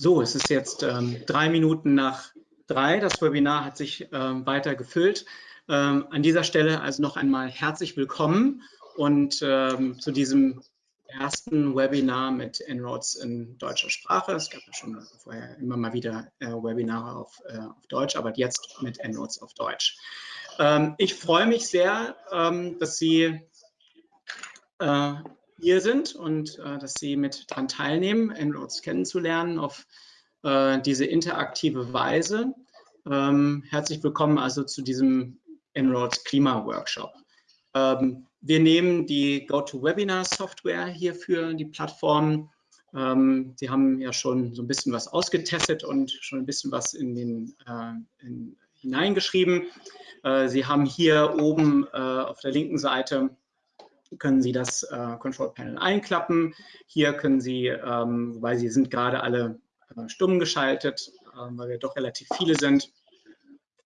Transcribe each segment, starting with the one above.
So, es ist jetzt ähm, drei Minuten nach drei. Das Webinar hat sich ähm, weiter gefüllt. Ähm, an dieser Stelle also noch einmal herzlich willkommen und ähm, zu diesem ersten Webinar mit En-ROADS in deutscher Sprache. Es gab ja schon vorher immer mal wieder äh, Webinare auf, äh, auf, Deutsch, aber jetzt mit En-ROADS auf Deutsch. Ähm, ich freue mich sehr, ähm, dass Sie äh, hier sind und äh, dass Sie mit daran teilnehmen, En-ROADS kennenzulernen auf äh, diese interaktive Weise. Ähm, herzlich willkommen also zu diesem En-ROADS Klima-Workshop. Ähm, wir nehmen die GoToWebinar-Software hier für die Plattform. Ähm, Sie haben ja schon so ein bisschen was ausgetestet und schon ein bisschen was in den, äh, in, hineingeschrieben. Äh, Sie haben hier oben äh, auf der linken Seite können Sie das äh, Control Panel einklappen. Hier können Sie, ähm, weil Sie sind gerade alle äh, stumm geschaltet, äh, weil wir doch relativ viele sind,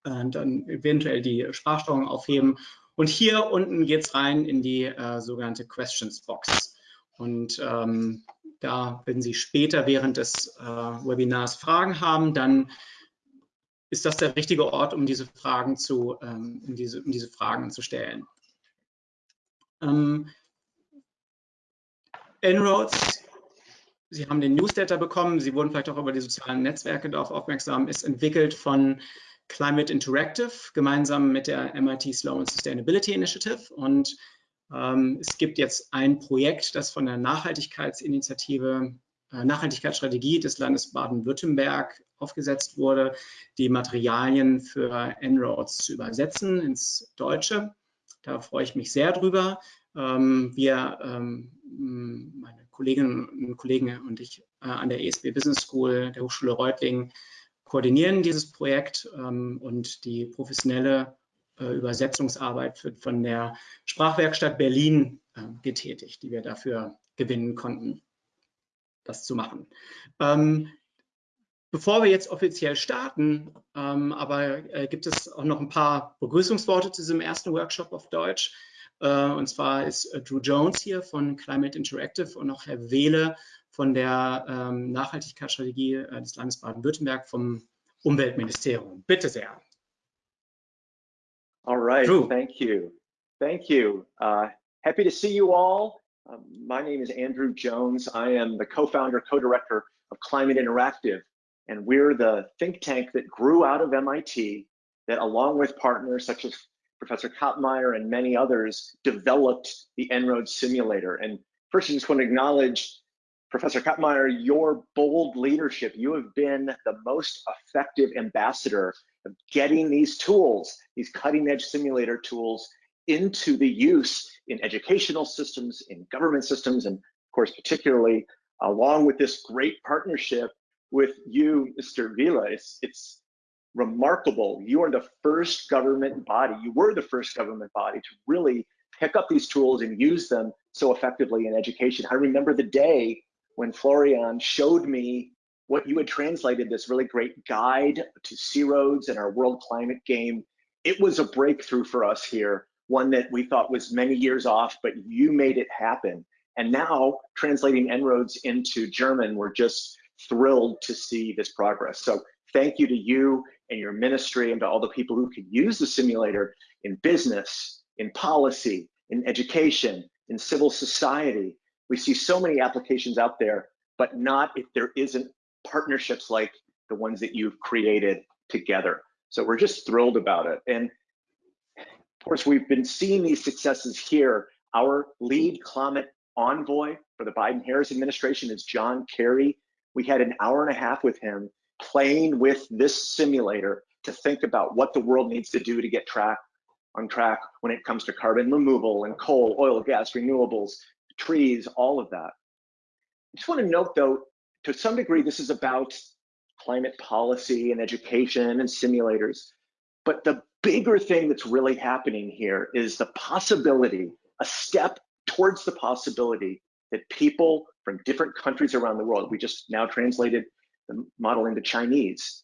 äh, dann eventuell die Sprachsteuerung aufheben. Und hier unten geht es rein in die äh, sogenannte Questions Box. Und ähm, da, wenn Sie später während des äh, Webinars Fragen haben, dann ist das der richtige Ort, um diese Fragen zu, ähm, um diese, um diese Fragen zu stellen. Ähm, En-ROADS, Sie haben den Newsletter bekommen, Sie wurden vielleicht auch über die sozialen Netzwerke darauf aufmerksam, ist entwickelt von Climate Interactive gemeinsam mit der MIT Sloan Sustainability Initiative. Und ähm, es gibt jetzt ein Projekt, das von der Nachhaltigkeitsinitiative, äh, Nachhaltigkeitsstrategie des Landes Baden-Württemberg aufgesetzt wurde, die Materialien für En-ROADS zu übersetzen ins Deutsche. Da freue ich mich sehr drüber. Ähm, wir, ähm, meine Kolleginnen und Kollegen und ich äh, an der ESB Business School der Hochschule Reutlingen koordinieren dieses Projekt ähm, und die professionelle äh, Übersetzungsarbeit wird von der Sprachwerkstatt Berlin getätigt, die wir dafür gewinnen konnten, das zu machen. Bevor wir jetzt offiziell starten, ähm, aber äh, gibt es auch noch ein paar Begrüßungsworte zu diesem ersten Workshop auf Deutsch. Äh, und zwar ist äh, Drew Jones hier von Climate Interactive und auch Herr Wehle von der ähm, Nachhaltigkeitsstrategie äh, des Landes Baden-Württemberg vom Umweltministerium. Bitte sehr. All right, Drew. thank you. Thank you. Uh, happy to see you all. Um, my name is Andrew Jones. I am the co-founder, co-director of Climate Interactive. And we're the think tank that grew out of MIT that along with partners such as Professor Kottmeyer and many others developed the En-ROADS simulator. And first, I just want to acknowledge Professor Kottmeyer, your bold leadership. You have been the most effective ambassador of getting these tools, these cutting edge simulator tools into the use in educational systems, in government systems, and of course, particularly along with this great partnership with you, Mr. Vila. It's, it's remarkable. You are the first government body, you were the first government body to really pick up these tools and use them so effectively in education. I remember the day when Florian showed me what you had translated this really great guide to sea roads and our world climate game. It was a breakthrough for us here, one that we thought was many years off, but you made it happen. And now translating En-ROADS into German, we're just thrilled to see this progress. So thank you to you and your ministry and to all the people who can use the simulator in business, in policy, in education, in civil society. We see so many applications out there, but not if there isn't partnerships like the ones that you've created together. So we're just thrilled about it. And of course, we've been seeing these successes here. Our lead climate envoy for the Biden-Harris administration is John Kerry. We had an hour and a half with him playing with this simulator to think about what the world needs to do to get track on track when it comes to carbon removal and coal, oil, gas, renewables, trees, all of that. I just want to note though, to some degree, this is about climate policy and education and simulators. But the bigger thing that's really happening here is the possibility, a step towards the possibility that people from different countries around the world, we just now translated the model into Chinese,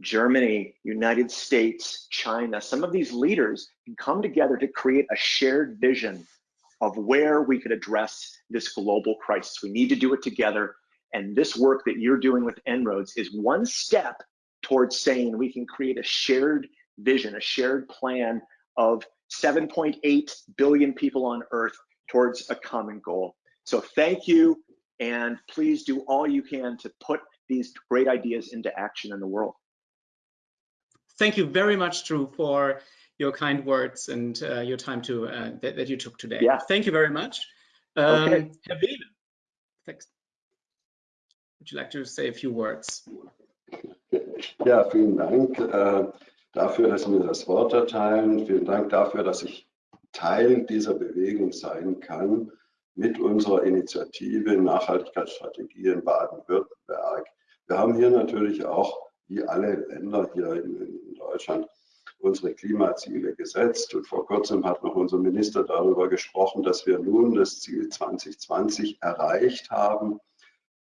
Germany, United States, China, some of these leaders can come together to create a shared vision of where we could address this global crisis. We need to do it together. And this work that you're doing with En-ROADS is one step towards saying we can create a shared vision, a shared plan of 7.8 billion people on Earth towards a common goal. So thank you, and please do all you can to put these great ideas into action in the world. Thank you very much, Drew, for your kind words and uh, your time to uh, that, that, you took today. Yeah. Thank you very much. Um, okay. Herr Wehle, thanks. Would you like to say a few words? Ja, vielen Dank äh, dafür, dass Sie mir das Wort erteilen. Vielen Dank dafür, dass ich Teil dieser Bewegung sein kann mit unserer Initiative Nachhaltigkeitsstrategie in Baden-Württemberg. Wir haben hier natürlich auch, wie alle Länder hier in, in Deutschland, unsere Klimaziele gesetzt. Und vor kurzem hat noch unser Minister darüber gesprochen, dass wir nun das Ziel 2020 erreicht haben.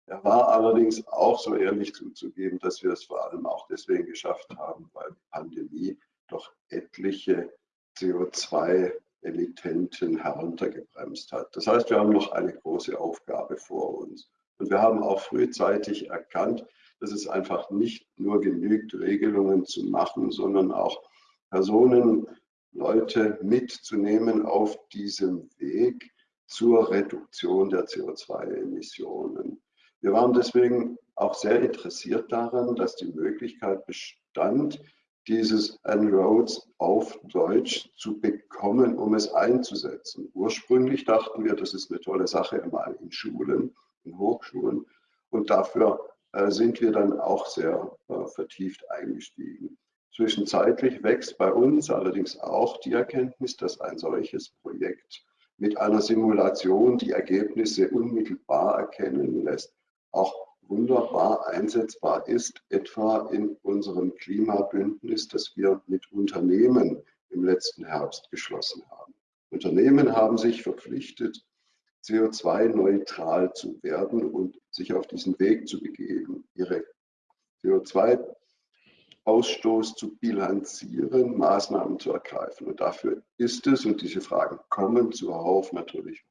Er war allerdings auch so ehrlich zuzugeben, dass wir es vor allem auch deswegen geschafft haben, weil die Pandemie doch etliche CO2-Emittenten heruntergebremst hat. Das heißt, wir haben noch eine große Aufgabe vor uns. Und wir haben auch frühzeitig erkannt, dass es einfach nicht nur genügt, Regelungen zu machen, sondern auch Personen, Leute mitzunehmen auf diesem Weg zur Reduktion der CO2-Emissionen. Wir waren deswegen auch sehr interessiert daran, dass die Möglichkeit bestand, dieses En-ROADS auf Deutsch zu bekommen, um es einzusetzen. Ursprünglich dachten wir, das ist eine tolle Sache mal in Schulen, in Hochschulen. Und dafür äh, sind wir dann auch sehr äh, vertieft eingestiegen. Zwischenzeitlich wächst bei uns allerdings auch die Erkenntnis, dass ein solches Projekt mit einer Simulation die Ergebnisse unmittelbar erkennen lässt, auch wunderbar einsetzbar ist, etwa in unserem Klimabündnis, das wir mit Unternehmen im letzten Herbst geschlossen haben. Unternehmen haben sich verpflichtet, CO2-neutral zu werden und sich auf diesen Weg zu begeben, ihre CO2-Ausstoß zu bilanzieren, Maßnahmen zu ergreifen. Und dafür ist es, und diese Fragen kommen zuhauf natürlich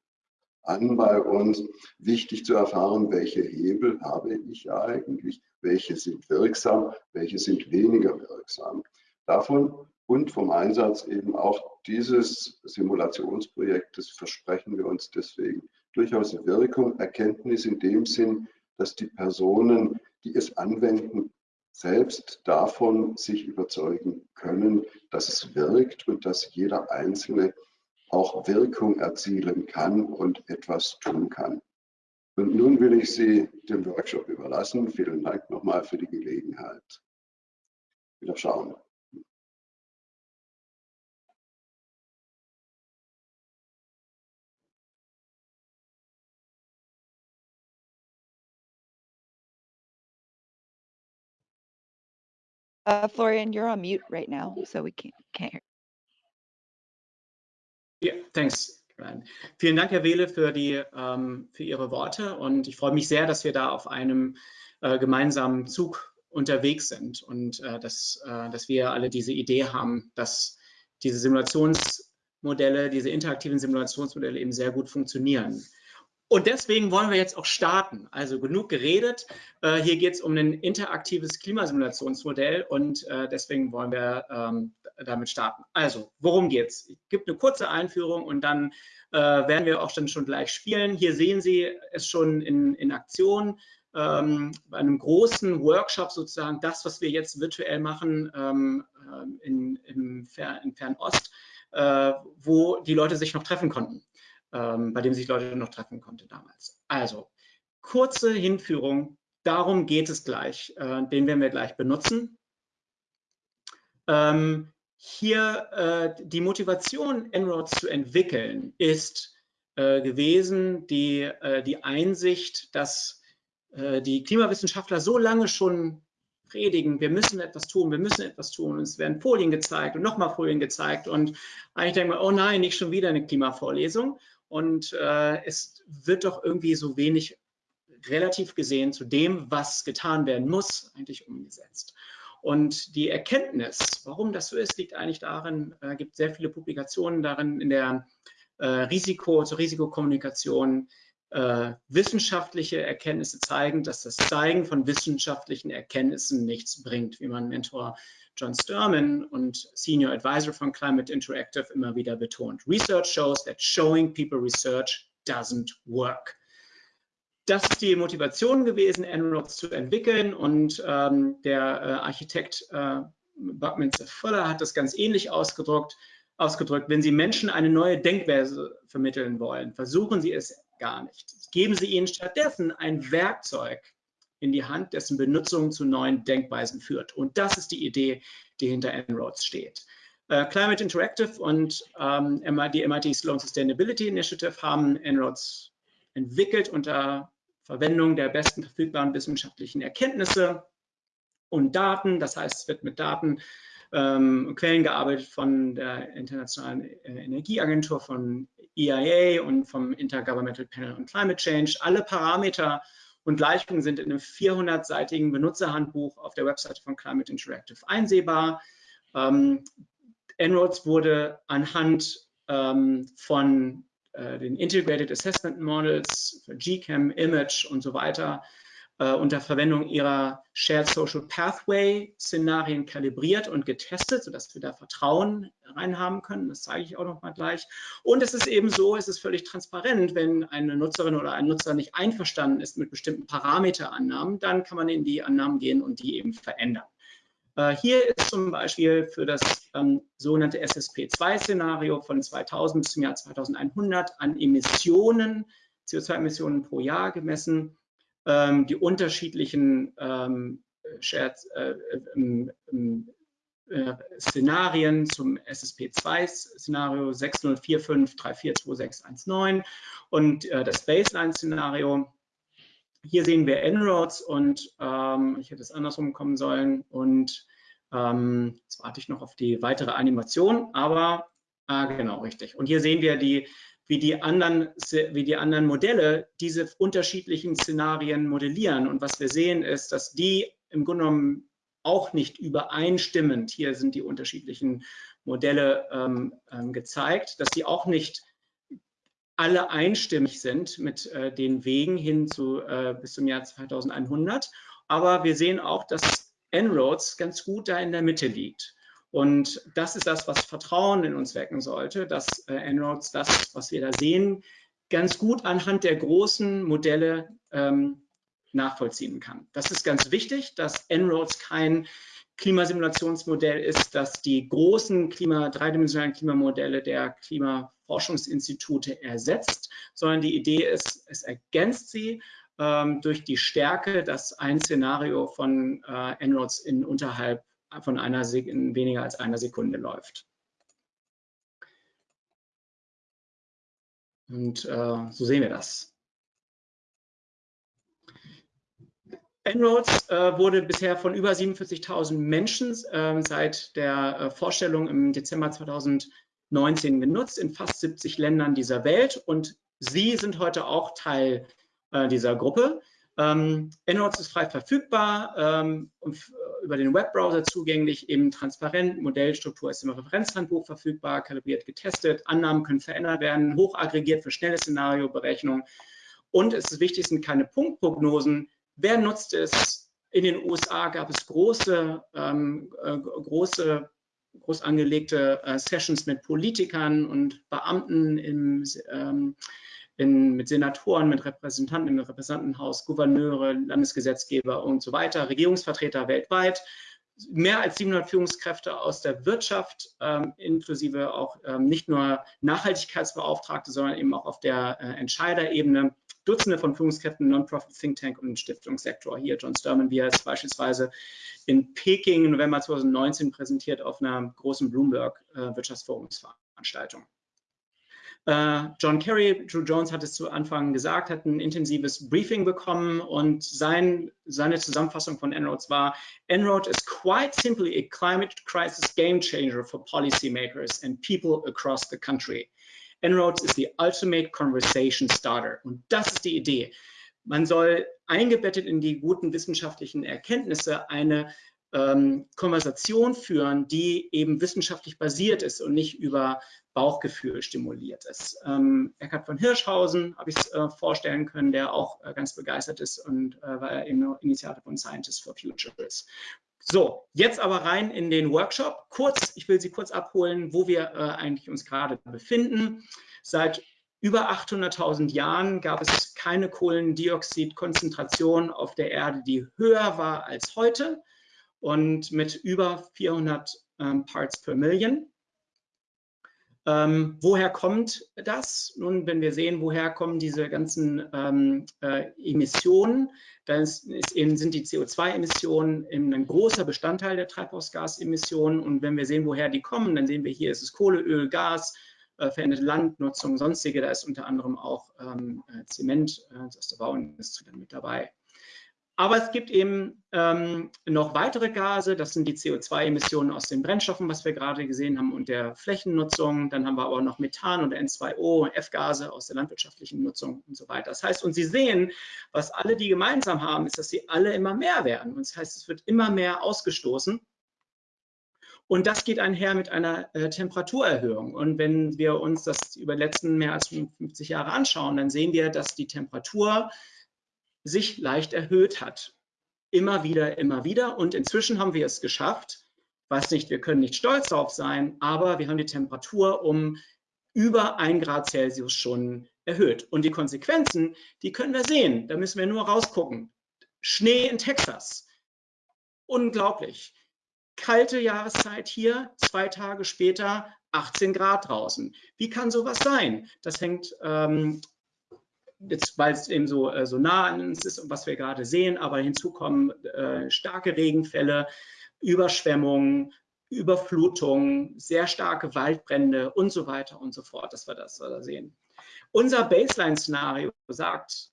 an bei uns, wichtig zu erfahren, welche Hebel habe ich eigentlich, welche sind wirksam, welche sind weniger wirksam. Davon und vom Einsatz eben auch dieses Simulationsprojektes versprechen wir uns deswegen durchaus Wirkung, Erkenntnis in dem Sinn, dass die Personen, die es anwenden, selbst davon sich überzeugen können, dass es wirkt und dass jeder Einzelne auch Wirkung erzielen kann und etwas tun kann. Und nun will ich Sie dem Workshop überlassen. Vielen Dank nochmal für die Gelegenheit. Wieder schauen. Uh, Florian, you're on mute right now, so we can't, can't hear. Yeah, thanks. Vielen Dank, Herr Wehle, für, die, ähm, für Ihre Worte und ich freue mich sehr, dass wir da auf einem äh, gemeinsamen Zug unterwegs sind und äh, dass, äh, dass wir alle diese Idee haben, dass diese Simulationsmodelle, diese interaktiven Simulationsmodelle eben sehr gut funktionieren. Und deswegen wollen wir jetzt auch starten. Also genug geredet. Äh, hier geht es um ein interaktives Klimasimulationsmodell und äh, deswegen wollen wir ähm, damit starten. Also, worum geht's? Es gibt eine kurze Einführung und dann äh, werden wir auch dann schon gleich spielen. Hier sehen Sie es schon in, in Aktion. Ähm, bei einem großen Workshop sozusagen, das, was wir jetzt virtuell machen ähm, ähm in, im Fer in Fernost, äh, wo die Leute sich noch treffen konnten ähm, bei dem sich Leute noch treffen konnten damals. Also, kurze Hinführung, darum geht es gleich, äh, den werden wir gleich benutzen. Ähm, hier äh, die Motivation, En-ROADS zu entwickeln, ist äh, gewesen die, äh, die Einsicht, dass äh, die Klimawissenschaftler so lange schon predigen, wir müssen etwas tun, wir müssen etwas tun. Und es werden Folien gezeigt und nochmal Folien gezeigt. Und eigentlich denken wir, oh nein, nicht schon wieder eine Klimavorlesung und äh, es wird doch irgendwie so wenig relativ gesehen zu dem, was getan werden muss, eigentlich umgesetzt. Und die Erkenntnis, warum das so ist, liegt eigentlich darin, es äh, gibt sehr viele Publikationen darin in der äh, Risiko, zur Risikokommunikation, äh, wissenschaftliche Erkenntnisse zeigen, dass das Zeigen von wissenschaftlichen Erkenntnissen nichts bringt, wie mein Mentor John Sturman und Senior Advisor von Climate Interactive immer wieder betont. Research shows that showing people research doesn't work. Das ist die Motivation gewesen, En-ROADS zu entwickeln und ähm, der äh, Architekt äh, Buckminster Fuller hat das ganz ähnlich ausgedrückt, ausgedrückt. Wenn Sie Menschen eine neue Denkweise vermitteln wollen, versuchen Sie es gar nicht. Geben Sie ihnen stattdessen ein Werkzeug in die Hand, dessen Benutzung zu neuen Denkweisen führt. Und das ist die Idee, die hinter En-ROADS steht. Uh, Climate Interactive und ähm, die MIT Sloan Sustainability Initiative haben En-ROADS entwickelt unter Verwendung der besten verfügbaren wissenschaftlichen Erkenntnisse und Daten. Das heißt, es wird mit Daten ähm, Quellen gearbeitet von der Internationalen äh, Energieagentur, von EIA und vom Intergovernmental Panel on Climate Change. Alle Parameter und Gleichungen sind in einem 400-seitigen Benutzerhandbuch auf der Webseite von Climate Interactive einsehbar. Ähm, En-ROADS wurde anhand ähm, von äh, den Integrated Assessment Models GCAM, Image und so weiter äh, unter Verwendung ihrer Shared Social Pathway Szenarien kalibriert und getestet, sodass wir da Vertrauen reinhaben können. Das zeige ich auch noch mal gleich. Und es ist eben so, es ist völlig transparent, wenn eine Nutzerin oder ein Nutzer nicht einverstanden ist mit bestimmten Parameterannahmen, dann kann man in die Annahmen gehen und die eben verändern. Äh, hier ist zum Beispiel für das ähm, sogenannte SSP2-Szenario von 2000 bis zum Jahr 2100 an Emissionen, CO2-Emissionen pro Jahr gemessen ähm, die unterschiedlichen ähm, Shared, äh, äh, Szenarien zum SSP2-Szenario 6045342619 und äh, das Baseline-Szenario. Hier sehen wir En-ROADS und ähm, ich hätte es andersrum kommen sollen und ähm, jetzt warte ich noch auf die weitere Animation, aber ah, genau, richtig. Und hier sehen wir die wie die anderen, wie die anderen Modelle diese unterschiedlichen Szenarien modellieren. Und was wir sehen ist, dass die im Grunde genommen auch nicht übereinstimmend, hier sind die unterschiedlichen Modelle ähm, ähm, gezeigt, dass die auch nicht alle einstimmig sind mit äh, den Wegen hin zu äh, bis zum Jahr 2100. Aber wir sehen auch, dass En-ROADS ganz gut da in der Mitte liegt. Und das ist das, was Vertrauen in uns wecken sollte, dass äh, En-ROADS das, was wir da sehen, ganz gut anhand der großen Modelle ähm, nachvollziehen kann. Das ist ganz wichtig, dass En-ROADS kein Klimasimulationsmodell ist, das die großen Klima, dreidimensionalen Klimamodelle der Klimaforschungsinstitute ersetzt, sondern die Idee ist, es ergänzt sie ähm, durch die Stärke, dass ein Szenario von äh, En-ROADS in unterhalb von einer in weniger als einer Sekunde läuft. Und äh, so sehen wir das. En-ROADS äh, wurde bisher von über 47.000 Menschen äh, seit der äh, Vorstellung im Dezember 2019 genutzt in fast 70 Ländern dieser Welt und Sie sind heute auch Teil äh, dieser Gruppe. Ähm, En-ROADS ist frei verfügbar ähm, und über den Webbrowser zugänglich, eben transparent, Modellstruktur ist im Referenzhandbuch verfügbar, kalibriert, getestet, Annahmen können verändert werden, hochaggregiert für schnelle Szenarioberechnung. Und es ist wichtig, sind keine Punktprognosen. Wer nutzt es? In den USA gab es große, ähm, äh, große groß angelegte äh, Sessions mit Politikern und Beamten im, ähm, in, mit Senatoren, mit Repräsentanten im Repräsentantenhaus, Gouverneure, Landesgesetzgeber und so weiter, Regierungsvertreter weltweit, mehr als 700 Führungskräfte aus der Wirtschaft, ähm, inklusive auch ähm, nicht nur Nachhaltigkeitsbeauftragte, sondern eben auch auf der äh, Entscheiderebene. Dutzende von Führungskräften, Non-Profit Think Tank und Stiftungssektor. Hier John Sturman, wie er es beispielsweise in Peking im November 2019 präsentiert auf einer großen Bloomberg äh, Wirtschaftsforumsveranstaltung. Äh, John Kerry, Drew Jones hat es zu Anfang gesagt, hat ein intensives Briefing bekommen und sein, seine Zusammenfassung von En-ROADS war, En-ROAD is quite simply a climate crisis game changer for policymakers and people across the country. En-ROADS is the ultimate conversation starter. Und das ist die Idee. Man soll eingebettet in die guten wissenschaftlichen Erkenntnisse eine ähm, Konversation führen, die eben wissenschaftlich basiert ist und nicht über Bauchgefühl stimuliert ist. Ähm, Eckhard von Hirschhausen habe ich es äh, vorstellen können, der auch äh, ganz begeistert ist und äh, weil eben Initiator von Scientists for Future ist. So, jetzt aber rein in den Workshop. Kurz, ich will Sie kurz abholen, wo wir äh, eigentlich uns gerade befinden. Seit über 800.000 Jahren gab es keine Kohlendioxidkonzentration auf der Erde, die höher war als heute und mit über 400 ähm, Parts per Million. Ähm, woher kommt das? Nun, wenn wir sehen, woher kommen diese ganzen ähm, äh, Emissionen, dann ist, ist eben, sind die CO2-Emissionen ein großer Bestandteil der Treibhausgasemissionen. Und wenn wir sehen, woher die kommen, dann sehen wir hier, ist es Kohle, Öl, Gas, äh, veränderte Landnutzung, sonstige. Da ist unter anderem auch ähm, äh, Zement äh, aus der Bauindustrie mit dabei. Aber es gibt eben ähm, noch weitere Gase, das sind die CO2-Emissionen aus den Brennstoffen, was wir gerade gesehen haben, und der Flächennutzung. Dann haben wir aber noch Methan und N2O und F-Gase aus der landwirtschaftlichen Nutzung und so weiter. Das heißt, und Sie sehen, was alle die gemeinsam haben, ist, dass sie alle immer mehr werden. Und das heißt, es wird immer mehr ausgestoßen. Und das geht einher mit einer äh, Temperaturerhöhung. Und wenn wir uns das über die letzten mehr als 50 Jahre anschauen, dann sehen wir, dass die Temperatur sich leicht erhöht hat. Immer wieder, immer wieder. Und inzwischen haben wir es geschafft. Weiß nicht, wir können nicht stolz darauf sein, aber wir haben die Temperatur um über ein Grad Celsius schon erhöht. Und die Konsequenzen, die können wir sehen. Da müssen wir nur rausgucken. Schnee in Texas. Unglaublich. Kalte Jahreszeit hier, zwei Tage später 18 Grad draußen. Wie kann sowas sein? Das hängt ähm, jetzt, weil es eben so, äh, so nah an uns ist und was wir gerade sehen, aber hinzu kommen äh, starke Regenfälle, Überschwemmungen, Überflutungen, sehr starke Waldbrände und so weiter und so fort, dass wir das da sehen. Unser Baseline-Szenario sagt,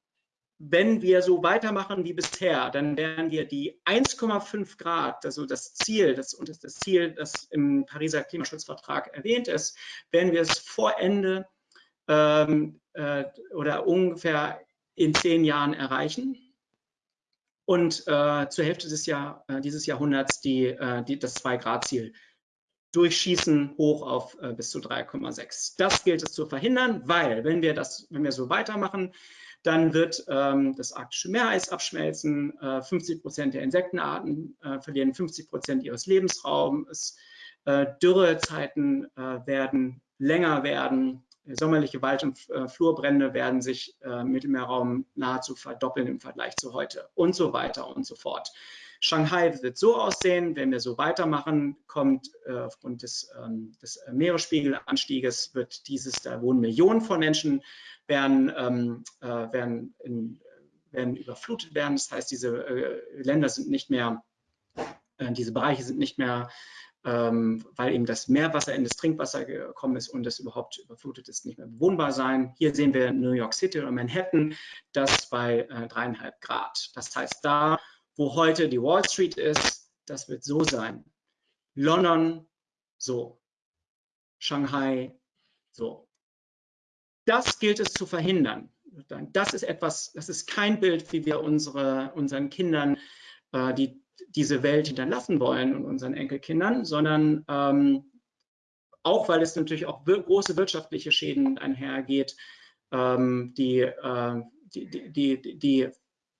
wenn wir so weitermachen wie bisher, dann werden wir die 1,5 Grad, also das Ziel, das, und das Ziel, das im Pariser Klimaschutzvertrag erwähnt ist, werden wir es vor Ende ähm, äh, oder ungefähr in zehn Jahren erreichen. Und äh, zur Hälfte des Jahr, äh, dieses Jahrhunderts die, äh, die, das 2-Grad-Ziel durchschießen hoch auf äh, bis zu 3,6. Das gilt es zu verhindern, weil wenn wir das, wenn wir so weitermachen, dann wird ähm, das arktische Meereis abschmelzen, 50 Prozent der Insektenarten verlieren 50 Prozent ihres Lebensraums, Dürrezeiten werden länger werden, sommerliche Wald- und äh, Flurbrände werden sich äh, im Mittelmeerraum nahezu verdoppeln im Vergleich zu heute und so weiter und so fort. Shanghai wird so aussehen, wenn wir so weitermachen, kommt äh, aufgrund des, ähm, des Meeresspiegelanstieges, wird dieses, da wohnen Millionen von Menschen, werden, ähm, äh, werden, in, werden überflutet werden. Das heißt, diese äh, Länder sind nicht mehr, äh, diese Bereiche sind nicht mehr weil eben das Meerwasser in das Trinkwasser gekommen ist und es überhaupt überflutet ist, nicht mehr bewohnbar sein. Hier sehen wir New York City oder Manhattan, das bei äh, dreieinhalb Grad. Das heißt, da, wo heute die Wall Street ist, das wird so sein. London, so. Shanghai, so. Das gilt es zu verhindern. Das ist etwas, das ist kein Bild, wie wir unsere, unseren Kindern äh, die diese Welt hinterlassen wollen und unseren Enkelkindern, sondern ähm, auch, weil es natürlich auch große wirtschaftliche Schäden einhergeht, ähm, die, äh, die, die, die, die,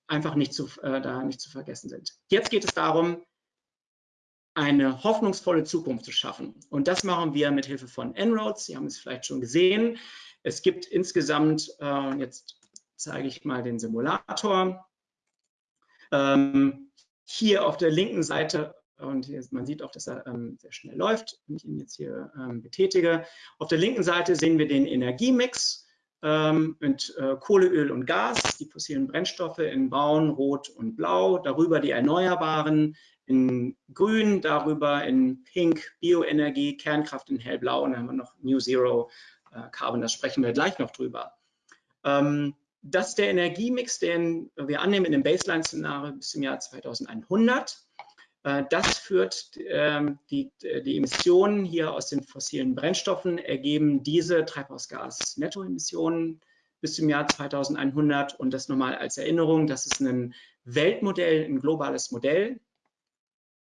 einfach nicht zu, äh, da nicht zu vergessen sind. Jetzt geht es darum, eine hoffnungsvolle Zukunft zu schaffen. Und das machen wir mit Hilfe von En-ROADS. Sie haben es vielleicht schon gesehen. Es gibt insgesamt, äh, jetzt zeige ich mal den Simulator. Ähm, hier auf der linken Seite, und hier, man sieht auch, dass er ähm, sehr schnell läuft, wenn ich ihn jetzt hier ähm, betätige. Auf der linken Seite sehen wir den Energiemix ähm, mit äh, Kohle, Öl und Gas, die fossilen Brennstoffe in Braun, Rot und Blau, darüber die Erneuerbaren in Grün, darüber in Pink Bioenergie, Kernkraft in Hellblau. Und dann haben wir noch New Zero äh, Carbon, da sprechen wir gleich noch drüber. Ähm, dass der Energiemix, den wir annehmen in dem Baseline-Szenario bis zum Jahr 2100, äh, das führt ähm, die, die Emissionen hier aus den fossilen Brennstoffen, ergeben diese Treibhausgas-Nettoemissionen bis zum Jahr 2100 und das nochmal als Erinnerung, das ist ein Weltmodell, ein globales Modell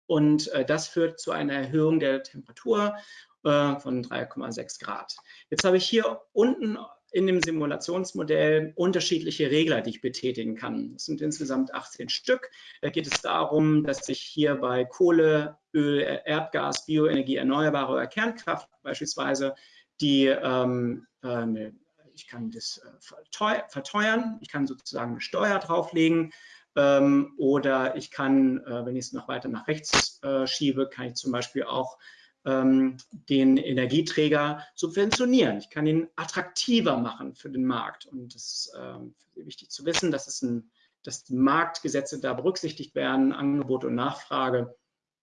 und äh, das führt zu einer Erhöhung der Temperatur äh, von 3,6 Grad. Jetzt habe ich hier unten in dem Simulationsmodell unterschiedliche Regler, die ich betätigen kann. Es sind insgesamt 18 Stück. Da geht es darum, dass ich hier bei Kohle, Öl, Erdgas, Bioenergie, Erneuerbare oder Kernkraft beispielsweise die, ähm, äh, ich kann das äh, verteuern, ich kann sozusagen eine Steuer drauflegen ähm, oder ich kann, äh, wenn ich es noch weiter nach rechts äh, schiebe, kann ich zum Beispiel auch ähm, den Energieträger subventionieren. Ich kann ihn attraktiver machen für den Markt. Und es ist ähm, wichtig zu wissen, dass, es ein, dass Marktgesetze da berücksichtigt werden, Angebot und Nachfrage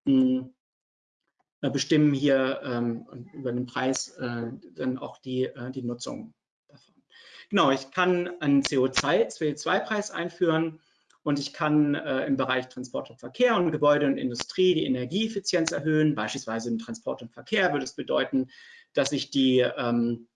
mh, hm, äh, bestimmen hier ähm, über den Preis äh, dann auch die, äh, die Nutzung davon. Genau, ich kann einen CO2-Preis einführen und ich kann äh, im Bereich Transport und Verkehr und Gebäude und Industrie die Energieeffizienz erhöhen. Beispielsweise im Transport und Verkehr würde es bedeuten, dass ich die ähm,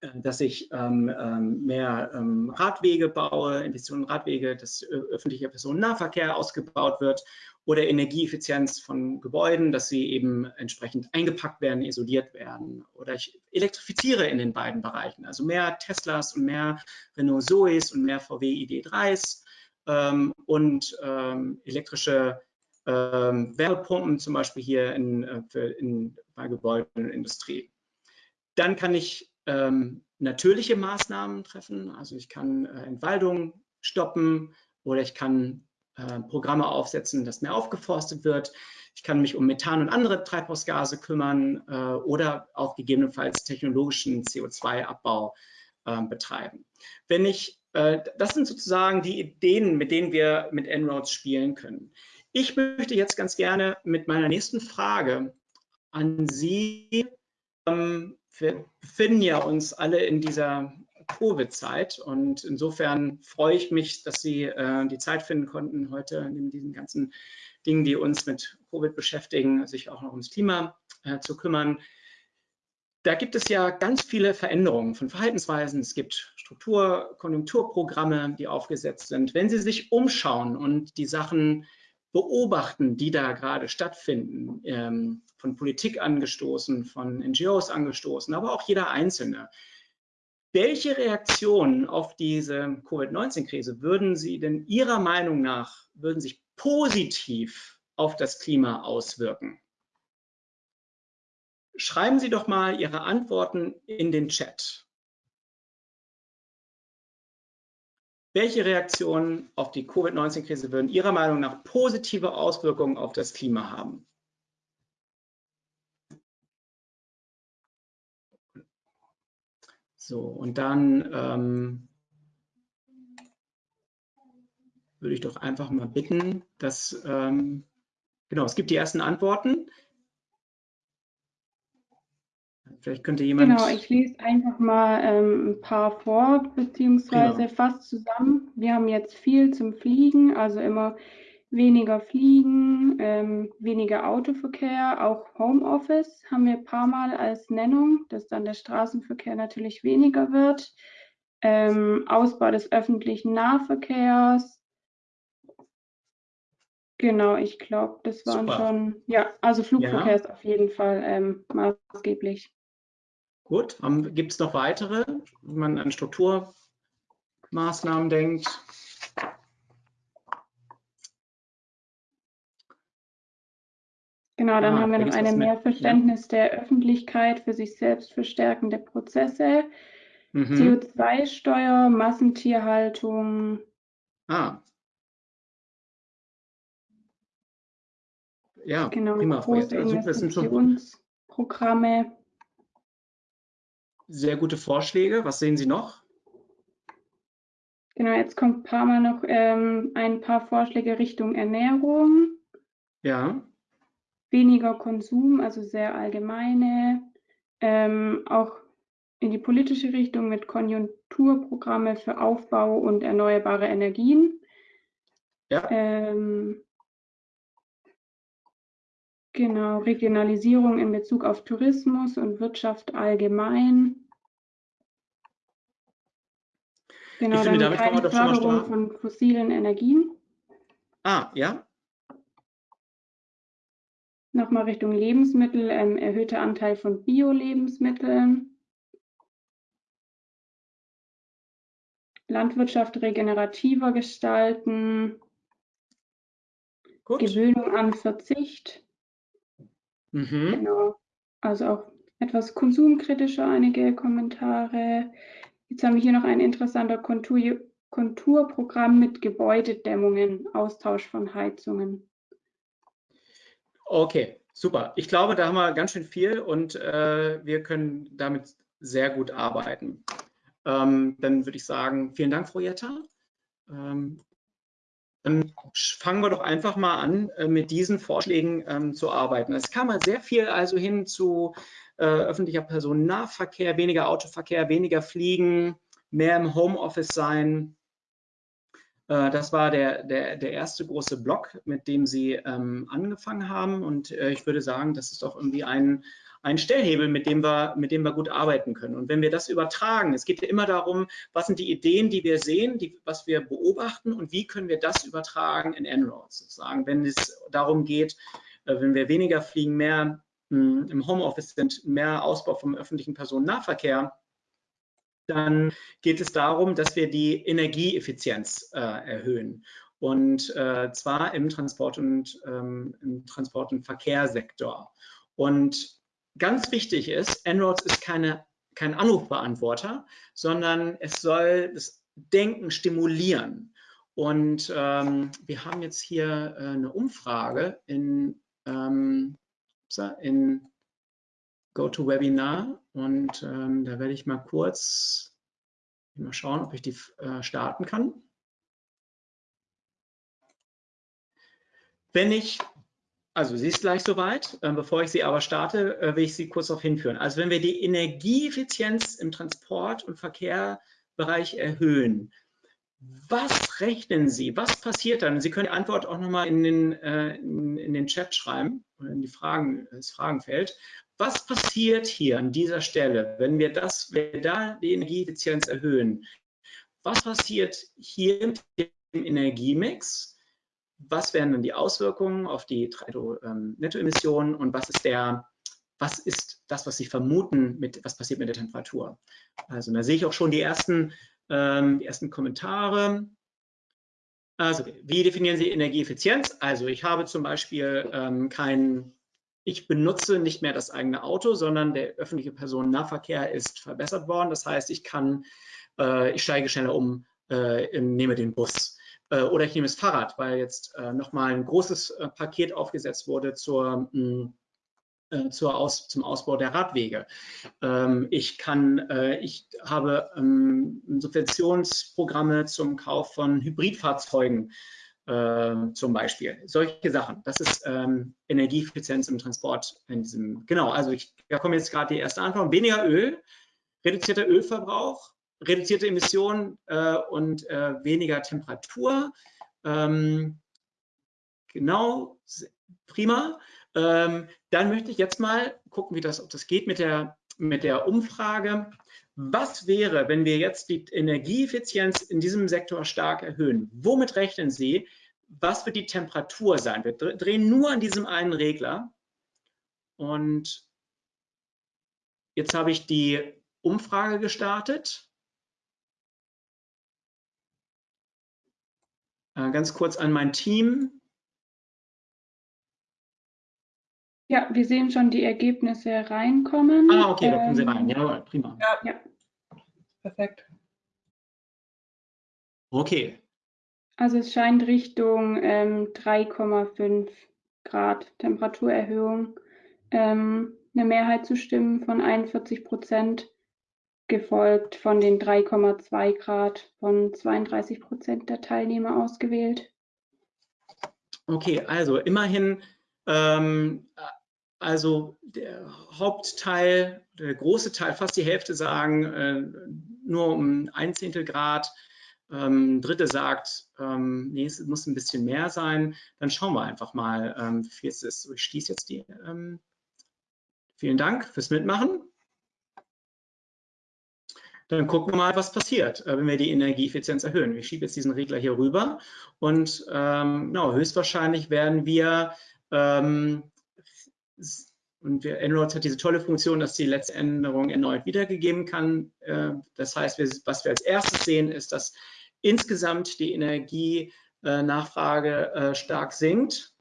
äh, dass ich ähm, ähm, mehr ähm, Radwege baue, Investitionen in Radwege, dass äh, öffentlicher Personennahverkehr ausgebaut wird oder Energieeffizienz von Gebäuden, dass sie eben entsprechend eingepackt werden, isoliert werden. Oder ich elektrifiziere in den beiden Bereichen, also mehr Teslas und mehr Renault Zoes und mehr VW ID3s ähm, und ähm, elektrische ähm, Wärmepumpen, zum Beispiel hier in, äh, für, in, bei Gebäuden und Industrie. Dann kann ich ähm, natürliche Maßnahmen treffen, also ich kann äh, Entwaldung stoppen oder ich kann äh, Programme aufsetzen, dass mehr aufgeforstet wird. Ich kann mich um Methan und andere Treibhausgase kümmern äh, oder auch gegebenenfalls technologischen CO2-Abbau äh, betreiben. Wenn ich das sind sozusagen die Ideen, mit denen wir mit En-ROADS spielen können. Ich möchte jetzt ganz gerne mit meiner nächsten Frage an Sie, ähm, wir befinden ja uns alle in dieser Covid-Zeit und insofern freue ich mich, dass Sie äh, die Zeit finden konnten, heute in diesen ganzen Dingen, die uns mit Covid beschäftigen, sich auch noch ums Klima äh, zu kümmern da gibt es ja ganz viele Veränderungen von Verhaltensweisen. Es gibt Struktur-, Konjunkturprogramme, die aufgesetzt sind. Wenn Sie sich umschauen und die Sachen beobachten, die da gerade stattfinden, ähm, von Politik angestoßen, von NGOs angestoßen, aber auch jeder Einzelne, welche Reaktionen auf diese Covid-19-Krise würden Sie denn Ihrer Meinung nach, würden sich positiv auf das Klima auswirken? Schreiben Sie doch mal Ihre Antworten in den Chat. Welche Reaktionen auf die Covid-19-Krise würden Ihrer Meinung nach positive Auswirkungen auf das Klima haben? So, und dann ähm, würde ich doch einfach mal bitten, dass, ähm, genau, es gibt die ersten Antworten. Vielleicht könnte jemand. Genau, ich lese einfach mal ähm, ein paar vor, beziehungsweise genau. fast zusammen. Wir haben jetzt viel zum Fliegen, also immer weniger Fliegen, ähm, weniger Autoverkehr, auch Homeoffice haben wir ein paar Mal als Nennung, dass dann der Straßenverkehr natürlich weniger wird. Ähm, Ausbau des öffentlichen Nahverkehrs. Genau, ich glaube, das waren Super. schon, ja, also Flugverkehr ja. ist auf jeden Fall ähm, maßgeblich. Gut, gibt es noch weitere, wenn man an Strukturmaßnahmen denkt? Genau, dann ah, haben wir noch eine Mehrverständnis ja. der Öffentlichkeit für sich selbst verstärkende Prozesse, mhm. CO2-Steuer, Massentierhaltung. Ah. Ja, genau, prima. Große also, Investitionsprogramme. Sehr gute Vorschläge. Was sehen Sie noch? Genau, jetzt kommt ein paar Mal noch ähm, ein paar Vorschläge Richtung Ernährung. Ja. Weniger Konsum, also sehr allgemeine. Ähm, auch in die politische Richtung mit Konjunkturprogramme für Aufbau und erneuerbare Energien. Ja. Ähm, Genau, Regionalisierung in Bezug auf Tourismus und Wirtschaft allgemein. Genau, ich finde, damit keine Förderung von fossilen Energien. Ah, ja. Nochmal Richtung Lebensmittel, ähm, erhöhter Anteil von Bio-Lebensmitteln. Landwirtschaft regenerativer gestalten. Gut. Gewöhnung an Verzicht. Mhm. Genau. Also auch etwas konsumkritischer einige Kommentare. Jetzt haben wir hier noch ein interessanter Kontur, Konturprogramm mit Gebäudedämmungen, Austausch von Heizungen. Okay, super. Ich glaube, da haben wir ganz schön viel und äh, wir können damit sehr gut arbeiten. Ähm, dann würde ich sagen, vielen Dank, Frau Jetta. Ähm, fangen wir doch einfach mal an, äh, mit diesen Vorschlägen ähm, zu arbeiten. Es kam mal sehr viel also hin zu äh, öffentlicher Personennahverkehr, weniger Autoverkehr, weniger Fliegen, mehr im Homeoffice sein. Äh, das war der, der, der erste große Block, mit dem Sie ähm, angefangen haben. Und ich würde sagen, das ist doch irgendwie ein, ein Stellhebel, mit dem, wir, mit dem wir gut arbeiten können. Und wenn wir das übertragen, es geht ja immer darum, was sind die Ideen, die wir sehen, die, was wir beobachten und wie können wir das übertragen in En-ROADS sozusagen. Wenn es darum geht, äh, wenn wir weniger fliegen, mehr mh, hm, im Homeoffice sind, mehr Ausbau vom öffentlichen Personennahverkehr, dann geht es darum, dass wir die Energieeffizienz äh, erhöhen. Und äh, zwar im Transport- und, ähm, im Transport- und Verkehrssektor. Und ganz wichtig ist, En-ROADS ist keine, kein Anrufbeantworter, sondern es soll das Denken stimulieren. Und ähm, wir haben jetzt hier äh, eine Umfrage in, ähm, in GoToWebinar und ähm, da werde ich mal kurz mal schauen, ob ich die äh, starten kann. Wenn ich also sie ist gleich soweit. Ähm, bevor ich sie aber starte, äh, will ich Sie kurz darauf hinführen. Also wenn wir die Energieeffizienz im Transport- und Verkehrbereich erhöhen, was rechnen Sie? Was passiert dann? Sie können die Antwort auch nochmal in den, äh, in, den Chat schreiben oder in die Fragen, das Fragenfeld. Was passiert hier an dieser Stelle, wenn wir das, wenn wir da die Energieeffizienz erhöhen? Was passiert hier im Energiemix? Was wären dann die Auswirkungen auf die ähm, Nettoemissionen und was ist der, was ist das, was Sie vermuten, mit, was passiert mit der Temperatur? Also da sehe ich auch schon die ersten, ähm, die ersten Kommentare. Also wie definieren Sie Energieeffizienz? Also ich habe zum Beispiel ähm, kein, ich benutze nicht mehr das eigene Auto, sondern der öffentliche Personennahverkehr ist verbessert worden. Das heißt, ich kann, äh, ich steige schneller um, äh, nehme den Bus. Äh, oder ich nehme das Fahrrad, weil jetzt äh, nochmal ein großes äh, Paket aufgesetzt wurde zur, mh, mm, zur Aus, zum Ausbau der Radwege. Ähm, ich kann, ich habe ähm, Subventionsprogramme zum Kauf von Hybridfahrzeugen zum Beispiel. Solche Sachen. Das ist ähm, Energieeffizienz im Transport in diesem, genau, also ich, da kommt jetzt gerade die erste Antwort. Weniger Öl, reduzierter Ölverbrauch, reduzierte Emissionen äh, und äh, weniger Temperatur. Ähm, genau, prima. Ähm, dann möchte ich jetzt mal gucken, wie das, ob das geht mit der, mit der Umfrage. Was wäre, wenn wir jetzt die Energieeffizienz in diesem Sektor stark erhöhen? Womit rechnen Sie? Was wird die Temperatur sein? Wir drehen nur an diesem einen Regler. Und jetzt habe ich die Umfrage gestartet. Ganz kurz an mein Team. Ja, wir sehen schon die Ergebnisse reinkommen. Ah, okay, da kommen sie rein. Ähm, Jawohl, prima. Ja, ja. Perfekt. Okay. Also es scheint Richtung ähm, 3,5 Grad Temperaturerhöhung ähm, eine Mehrheit zu stimmen von 41 Prozent gefolgt von den 3,2 Grad von 32 Prozent der Teilnehmer ausgewählt. Okay, also immerhin, ähm, also der Hauptteil, der große Teil, fast die Hälfte sagen äh, nur um ein Zehntel Grad. Ähm, Dritte sagt, ähm, nee, es muss ein bisschen mehr sein. Dann schauen wir einfach mal, ähm, wie viel es ist. Ich schließe jetzt die. Ähm, vielen Dank fürs Mitmachen dann gucken wir mal, was passiert, äh, wenn wir die Energieeffizienz erhöhen. Ich schiebe jetzt diesen Regler hier rüber und ähm, no, höchstwahrscheinlich werden wir ähm, und wir, Enroads hat diese tolle Funktion, dass die letzte Änderung erneut wiedergegeben kann. Äh, das heißt, wir, was wir als erstes sehen, ist, dass insgesamt die Energienachfrage äh, stark sinkt.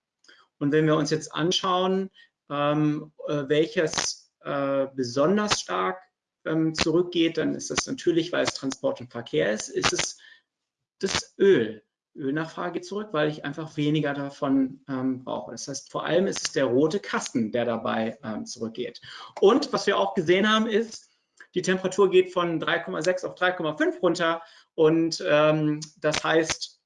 Und wenn wir uns jetzt anschauen, ähm, äh, welches besonders stark ähm, zurückgeht, dann ist das natürlich, weil es Transport und Verkehr ist, ist es das Öl. Ölnachfrage zurück, weil ich einfach weniger davon ähm, brauche. Das heißt, vor allem ist es der rote Kasten, der dabei ähm, zurückgeht. Und was wir auch gesehen haben, ist, die Temperatur geht von 3,6 auf 3,5 runter und ähm, das heißt,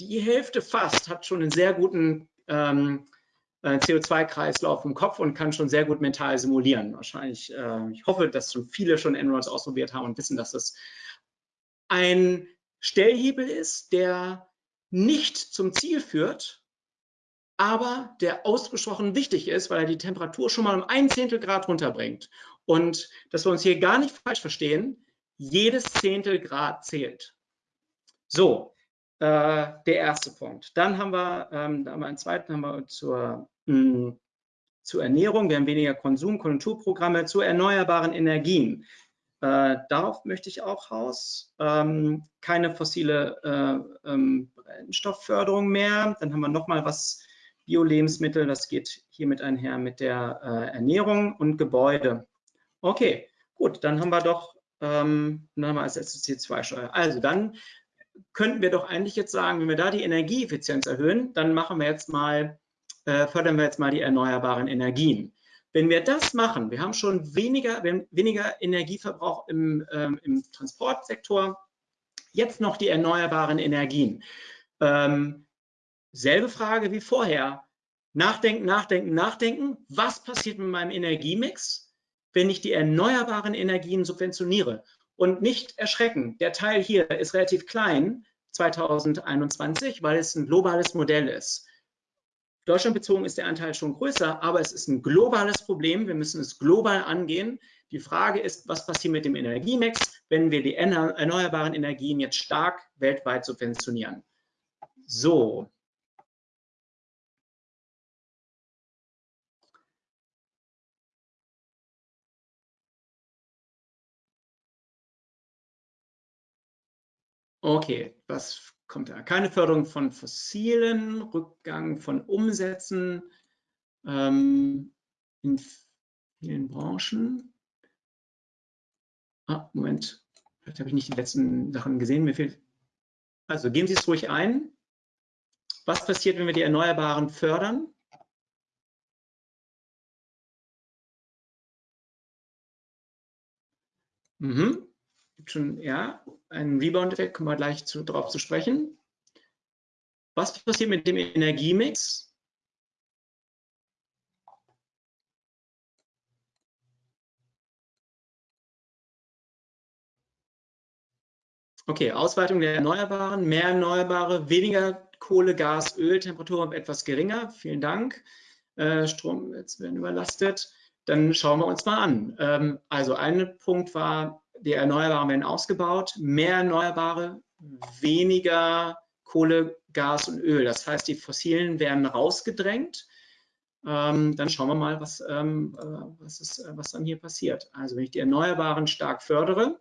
die Hälfte fast hat schon einen sehr guten ähm, äh, CO2-Kreislauf im Kopf und kann schon sehr gut mental simulieren. Wahrscheinlich, äh, ich hoffe, dass schon viele schon Enroads ausprobiert haben und wissen, dass das ein Stellhebel ist, der nicht zum Ziel führt, aber der ausgesprochen wichtig ist, weil er die Temperatur schon mal um ein Zehntel Grad runterbringt. Und dass wir uns hier gar nicht falsch verstehen, jedes Zehntel Grad zählt. So, äh, der erste Punkt. Dann haben wir, ähm, haben wir einen zweiten, haben wir zur, mh, hm, zur Ernährung. Wir haben weniger Konsum, Konjunkturprogramme zu erneuerbaren Energien. Äh, darauf möchte ich auch raus. Ähm, keine fossile äh, ähm, Brennstoffförderung mehr. Dann haben wir nochmal was Bio-Lebensmittel. Das geht hiermit einher mit der äh, Ernährung und Gebäude. Okay, gut, dann haben wir doch ähm, dann haben wir als CO2-Steuer. Also dann könnten wir doch eigentlich jetzt sagen, wenn wir da die Energieeffizienz erhöhen, dann machen wir jetzt mal, äh, fördern wir jetzt mal die erneuerbaren Energien. Wenn wir das machen, wir haben schon weniger, weniger Energieverbrauch im, ähm, im, Transportsektor, jetzt noch die erneuerbaren Energien. Ähm, selbe Frage wie vorher. Nachdenken, nachdenken, nachdenken. Was passiert mit meinem Energiemix, wenn ich die erneuerbaren Energien subventioniere? Und nicht erschrecken, der Teil hier ist relativ klein, 2021, weil es ein globales Modell ist. Deutschland bezogen ist der Anteil schon größer, aber es ist ein globales Problem. Wir müssen es global angehen. Die Frage ist, was passiert mit dem Energiemix, wenn wir die erneuerbaren Energien jetzt stark weltweit subventionieren? So. Okay, was kommt da? Keine Förderung von fossilen, Rückgang von Umsätzen ähm, in vielen Branchen. Ah, Moment, vielleicht habe ich nicht die letzten Sachen gesehen. Mir fehlt. Also gehen Sie es ruhig ein. Was passiert, wenn wir die Erneuerbaren fördern? Mhm gibt schon ja einen Rebound-Effekt, kommen wir gleich zu, darauf zu sprechen. Was passiert mit dem Energiemix? Okay, Ausweitung der Erneuerbaren, mehr Erneuerbare, weniger Kohle, Gas, Öl, Temperatur etwas geringer. Vielen Dank. Äh, Strom, jetzt werden überlastet. Dann schauen wir uns mal an. Ähm, also ein Punkt war die Erneuerbaren werden ausgebaut, mehr Erneuerbare, weniger Kohle, Gas und Öl. Das heißt, die Fossilen werden rausgedrängt. Ähm, dann schauen wir mal, was, ähm, äh, was, ist, äh, was dann hier passiert. Also wenn ich die Erneuerbaren stark fördere,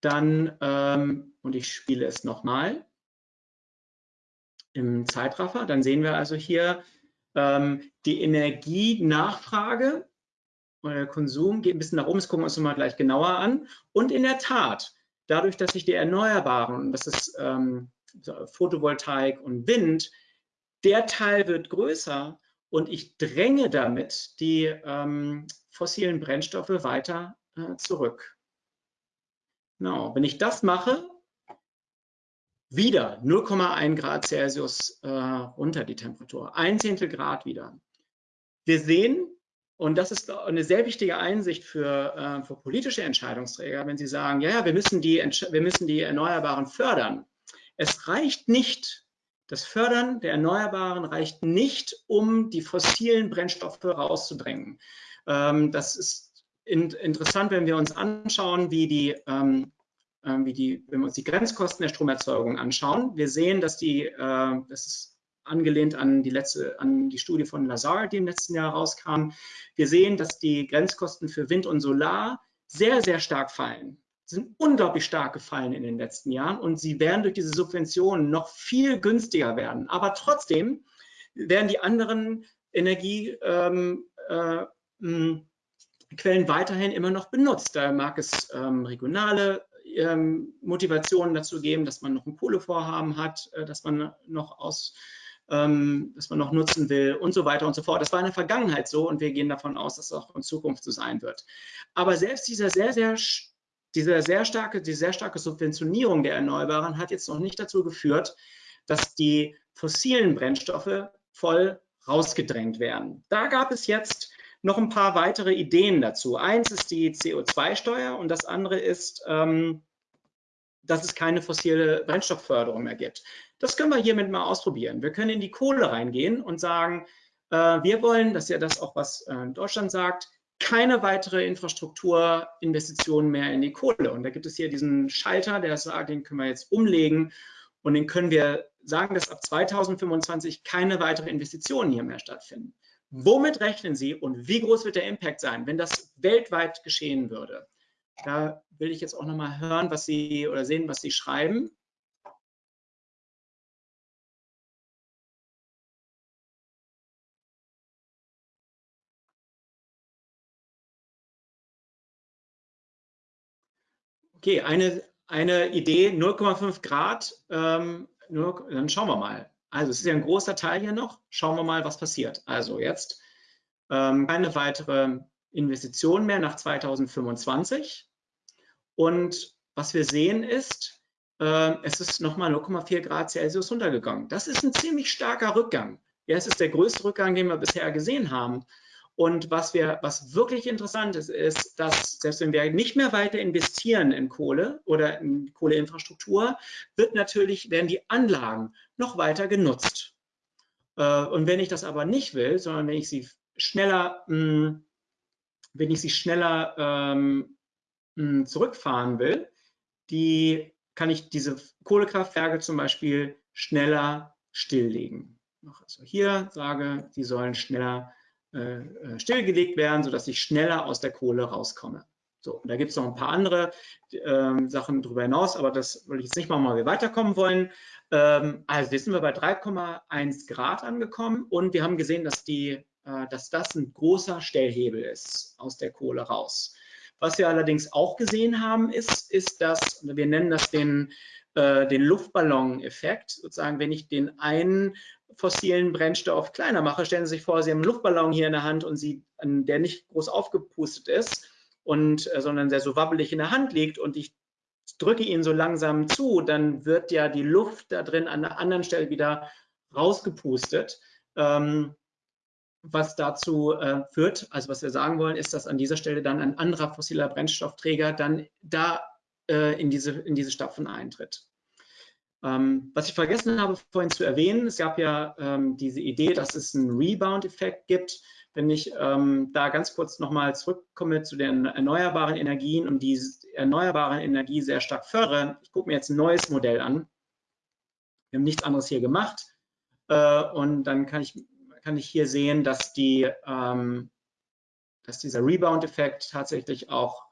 dann, ähm, und ich spiele es nochmal im Zeitraffer, dann sehen wir also hier ähm, die Energienachfrage der Konsum geht ein bisschen nach oben, das gucken wir uns nochmal gleich genauer an. Und in der Tat, dadurch, dass sich die Erneuerbaren, das ist ähm, Photovoltaik und Wind, der Teil wird größer und ich dränge damit die ähm, fossilen Brennstoffe weiter äh, zurück. Genau, wenn ich das mache, wieder 0,1 Grad Celsius äh, runter die Temperatur, ein Zehntel Grad wieder. Wir sehen, und das ist eine sehr wichtige Einsicht für, äh, für politische Entscheidungsträger, wenn sie sagen, ja, ja, wir müssen, die, wir müssen die Erneuerbaren fördern. Es reicht nicht, das Fördern der Erneuerbaren reicht nicht, um die fossilen Brennstoffe rauszudrängen. Ähm, das ist in, interessant, wenn wir uns anschauen, wie die, ähm, äh, wie die, wenn wir uns die Grenzkosten der Stromerzeugung anschauen. Wir sehen, dass die, äh, das ist angelehnt an die letzte, an die Studie von Lazar, die im letzten Jahr rauskam. Wir sehen, dass die Grenzkosten für Wind und Solar sehr, sehr stark fallen sind unglaublich stark gefallen in den letzten Jahren und sie werden durch diese Subventionen noch viel günstiger werden. Aber trotzdem werden die anderen Energiequellen ähm, äh, weiterhin immer noch benutzt. Da mag es ähm, regionale ähm, Motivationen dazu geben, dass man noch ein Kohlevorhaben hat, äh, dass man noch aus ähm, dass man noch nutzen will und so weiter und so fort. Das war in der Vergangenheit so und wir gehen davon aus, dass es auch in Zukunft so sein wird. Aber selbst dieser sehr, sehr, diese sehr starke, die sehr starke Subventionierung der Erneuerbaren hat jetzt noch nicht dazu geführt, dass die fossilen Brennstoffe voll rausgedrängt werden. Da gab es jetzt noch ein paar weitere Ideen dazu. Eins ist die CO2-Steuer und das andere ist, ähm, dass es keine fossile Brennstoffförderung mehr gibt. Das können wir hiermit mal ausprobieren. Wir können in die Kohle reingehen und sagen, äh, wir wollen, das ist ja das auch, was äh, Deutschland sagt, keine weitere Infrastrukturinvestitionen mehr in die Kohle. Und da gibt es hier diesen Schalter, der sagt, den können wir jetzt umlegen und den können wir sagen, dass ab 2025 keine weitere Investitionen hier mehr stattfinden. Womit rechnen Sie und wie groß wird der Impact sein, wenn das weltweit geschehen würde? Da will ich jetzt auch noch mal hören, was Sie oder sehen, was Sie schreiben. Okay, eine, eine Idee, 0,5 Grad, ähm, nur, dann schauen wir mal. Also es ist ja ein großer Teil hier noch. Schauen wir mal, was passiert. Also jetzt ähm, keine weitere Investition mehr nach 2025. Und was wir sehen ist, äh, es ist nochmal 0,4 Grad Celsius runtergegangen. Das ist ein ziemlich starker Rückgang. Ja, es ist der größte Rückgang, den wir bisher gesehen haben. Und was wir, was wirklich interessant ist, ist, dass selbst wenn wir nicht mehr weiter investieren in Kohle oder in Kohleinfrastruktur, wird natürlich, werden die Anlagen noch weiter genutzt. Äh, und wenn ich das aber nicht will, sondern wenn ich sie schneller, hm, wenn ich sie schneller ähm, hm, zurückfahren will, die kann ich diese Kohlekraftwerke zum Beispiel schneller stilllegen. Also hier sage, die sollen schneller äh, äh, stillgelegt werden, sodass ich schneller aus der Kohle rauskomme. So, da gibt es noch ein paar andere ähm, Sachen darüber hinaus, aber das will ich jetzt nicht machen, weil wir weiterkommen wollen. Ähm, also jetzt sind wir bei 3,1 Grad angekommen und wir haben gesehen, dass, die, äh, dass das ein großer Stellhebel ist aus der Kohle raus. Was wir allerdings auch gesehen haben, ist, ist dass, wir nennen das den, äh, den Luftballon-Effekt, sozusagen, wenn ich den einen fossilen Brennstoff kleiner mache. Stellen Sie sich vor, Sie haben einen Luftballon hier in der Hand und Sie, der nicht groß aufgepustet ist, und, äh, sondern sehr so wabbelig in der Hand liegt und ich drücke ihn so langsam zu, dann wird ja die Luft da drin an einer anderen Stelle wieder rausgepustet. Ähm, was dazu äh, führt, also was wir sagen wollen, ist, dass an dieser Stelle dann ein anderer fossiler Brennstoffträger dann da äh, in, diese, in diese Stapfen eintritt. Ähm, was ich vergessen habe vorhin zu erwähnen, es gab ja ähm, diese Idee, dass es einen Rebound-Effekt gibt. Wenn ich ähm, da ganz kurz nochmal zurückkomme zu den erneuerbaren Energien und die erneuerbare Energie sehr stark fördere, ich gucke mir jetzt ein neues Modell an. Wir haben nichts anderes hier gemacht. Äh, und dann kann ich, kann ich hier sehen, dass, die, ähm, dass dieser Rebound-Effekt tatsächlich auch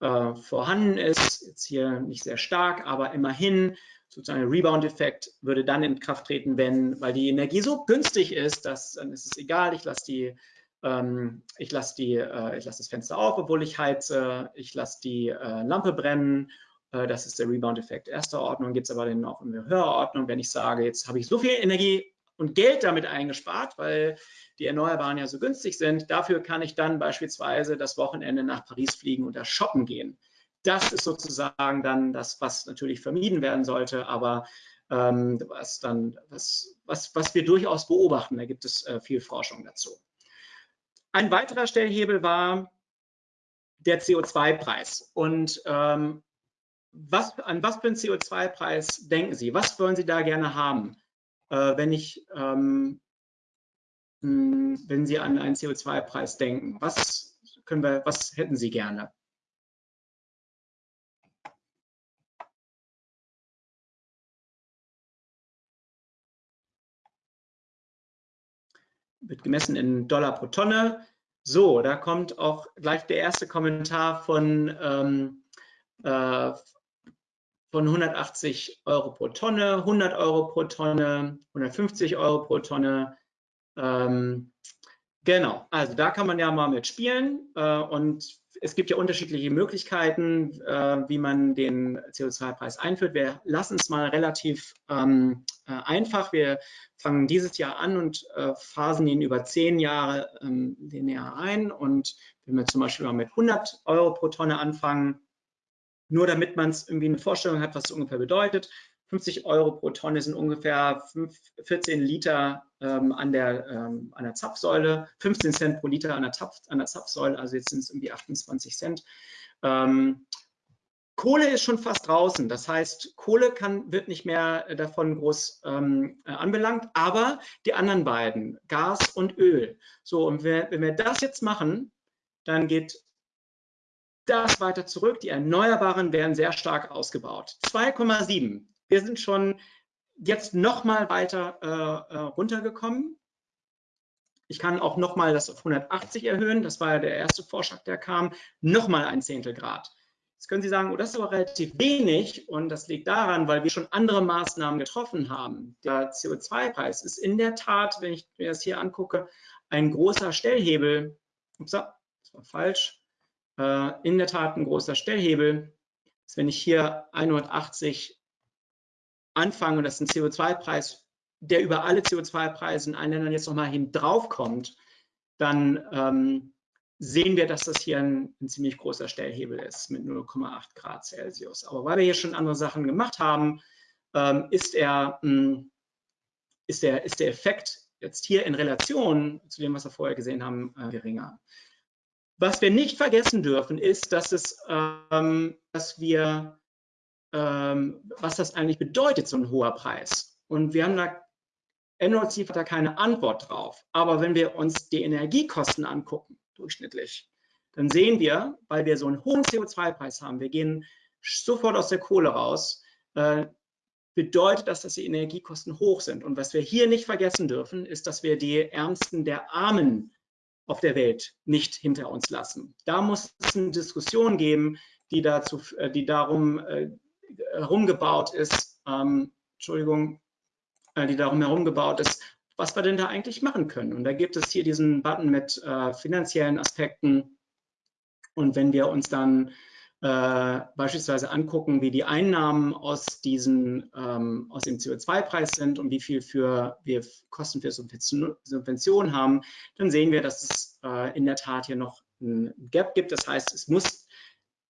äh, vorhanden ist. Jetzt hier nicht sehr stark, aber immerhin sozusagen Rebound-Effekt würde dann in Kraft treten, wenn, weil die Energie so günstig ist, dass dann ist es egal, ich lasse die, ähm, ich lasse die, äh, ich lasse das Fenster auf, obwohl ich heize, ich lasse die äh, Lampe brennen. Äh, das ist der Rebound-Effekt erster Ordnung. Gibt es aber dann auch in der höheren Ordnung, wenn ich sage, jetzt habe ich so viel Energie und Geld damit eingespart, weil die Erneuerbaren ja so günstig sind. Dafür kann ich dann beispielsweise das Wochenende nach Paris fliegen und da shoppen gehen das ist sozusagen dann das, was natürlich vermieden werden sollte, aber ähm, was, dann, was, was, was wir durchaus beobachten. Da gibt es äh, viel Forschung dazu. Ein weiterer Stellhebel war der CO2-Preis. Und ähm, was, an was für einen CO2-Preis denken Sie? Was wollen Sie da gerne haben, äh, wenn, ich, ähm, hm, wenn Sie an einen CO2-Preis denken? Was, können wir, was hätten Sie gerne? Wird gemessen in Dollar pro Tonne. So, da kommt auch gleich der erste Kommentar von, ähm, äh, von 180 Euro pro Tonne, 100 Euro pro Tonne, 150 Euro pro Tonne. Ähm, genau, also da kann man ja mal mit spielen äh, und es gibt ja unterschiedliche Möglichkeiten, äh, wie man den CO2-Preis einführt. Wir lassen es mal relativ ähm, äh, einfach. Wir fangen dieses Jahr an und äh, phasen ihn über zehn Jahre ähm, linear ein. Und wenn wir zum Beispiel mal mit 100 Euro pro Tonne anfangen, nur damit man es irgendwie eine Vorstellung hat, was es ungefähr bedeutet, 50 Euro pro Tonne sind ungefähr 5, 14 Liter ähm, an, der, ähm, an der Zapfsäule, 15 Cent pro Liter an der, Zapf, an der Zapfsäule, also jetzt sind es irgendwie 28 Cent. Ähm, Kohle ist schon fast draußen, das heißt, Kohle kann, wird nicht mehr davon groß ähm, äh, anbelangt, aber die anderen beiden, Gas und Öl. So, und wenn, wenn wir das jetzt machen, dann geht das weiter zurück. Die Erneuerbaren werden sehr stark ausgebaut. 2,7 wir sind schon jetzt noch mal weiter äh, äh, runtergekommen. Ich kann auch noch mal das auf 180 erhöhen. Das war ja der erste Vorschlag, der kam. Noch mal ein Zehntel Grad. Jetzt können Sie sagen, oh, das ist aber relativ wenig und das liegt daran, weil wir schon andere Maßnahmen getroffen haben. Der CO2-Preis ist in der Tat, wenn ich mir das hier angucke, ein großer Stellhebel. Ups, das war falsch. Äh, in der Tat ein großer Stellhebel. Wenn ich hier 180 anfangen und das ist ein CO2-Preis, der über alle CO2-Preise in allen Ländern jetzt nochmal hin drauf kommt, dann ähm, sehen wir, dass das hier ein, ein, ziemlich großer Stellhebel ist mit 0,8 Grad Celsius. Aber weil wir hier schon andere Sachen gemacht haben, ähm, ist, er, mh, hm, ist, der, ist der Effekt jetzt hier in Relation zu dem, was wir vorher gesehen haben, äh, geringer. Was wir nicht vergessen dürfen, ist, dass, es, ähm, dass wir ähm, was das eigentlich bedeutet, so ein hoher Preis. Und wir haben da, NOC hat da keine Antwort drauf. Aber wenn wir uns die Energiekosten angucken, durchschnittlich, dann sehen wir, weil wir so einen hohen CO2-Preis haben, wir gehen sofort aus der Kohle raus, äh, bedeutet das, dass die Energiekosten hoch sind. Und was wir hier nicht vergessen dürfen, ist, dass wir die Ärmsten der Armen auf der Welt nicht hinter uns lassen. Da muss es eine Diskussion geben, die, dazu, äh, die darum äh, herumgebaut ist, ähm, Entschuldigung, äh, die darum herum gebaut ist, was wir denn da eigentlich machen können. Und da gibt es hier diesen Button mit äh, finanziellen Aspekten. Und wenn wir uns dann äh, beispielsweise angucken, wie die Einnahmen aus, diesen, ähm, aus dem CO2-Preis sind und wie viel für, wir Kosten für Subventionen haben, dann sehen wir, dass es äh, in der Tat hier noch ein Gap gibt. Das heißt, es muss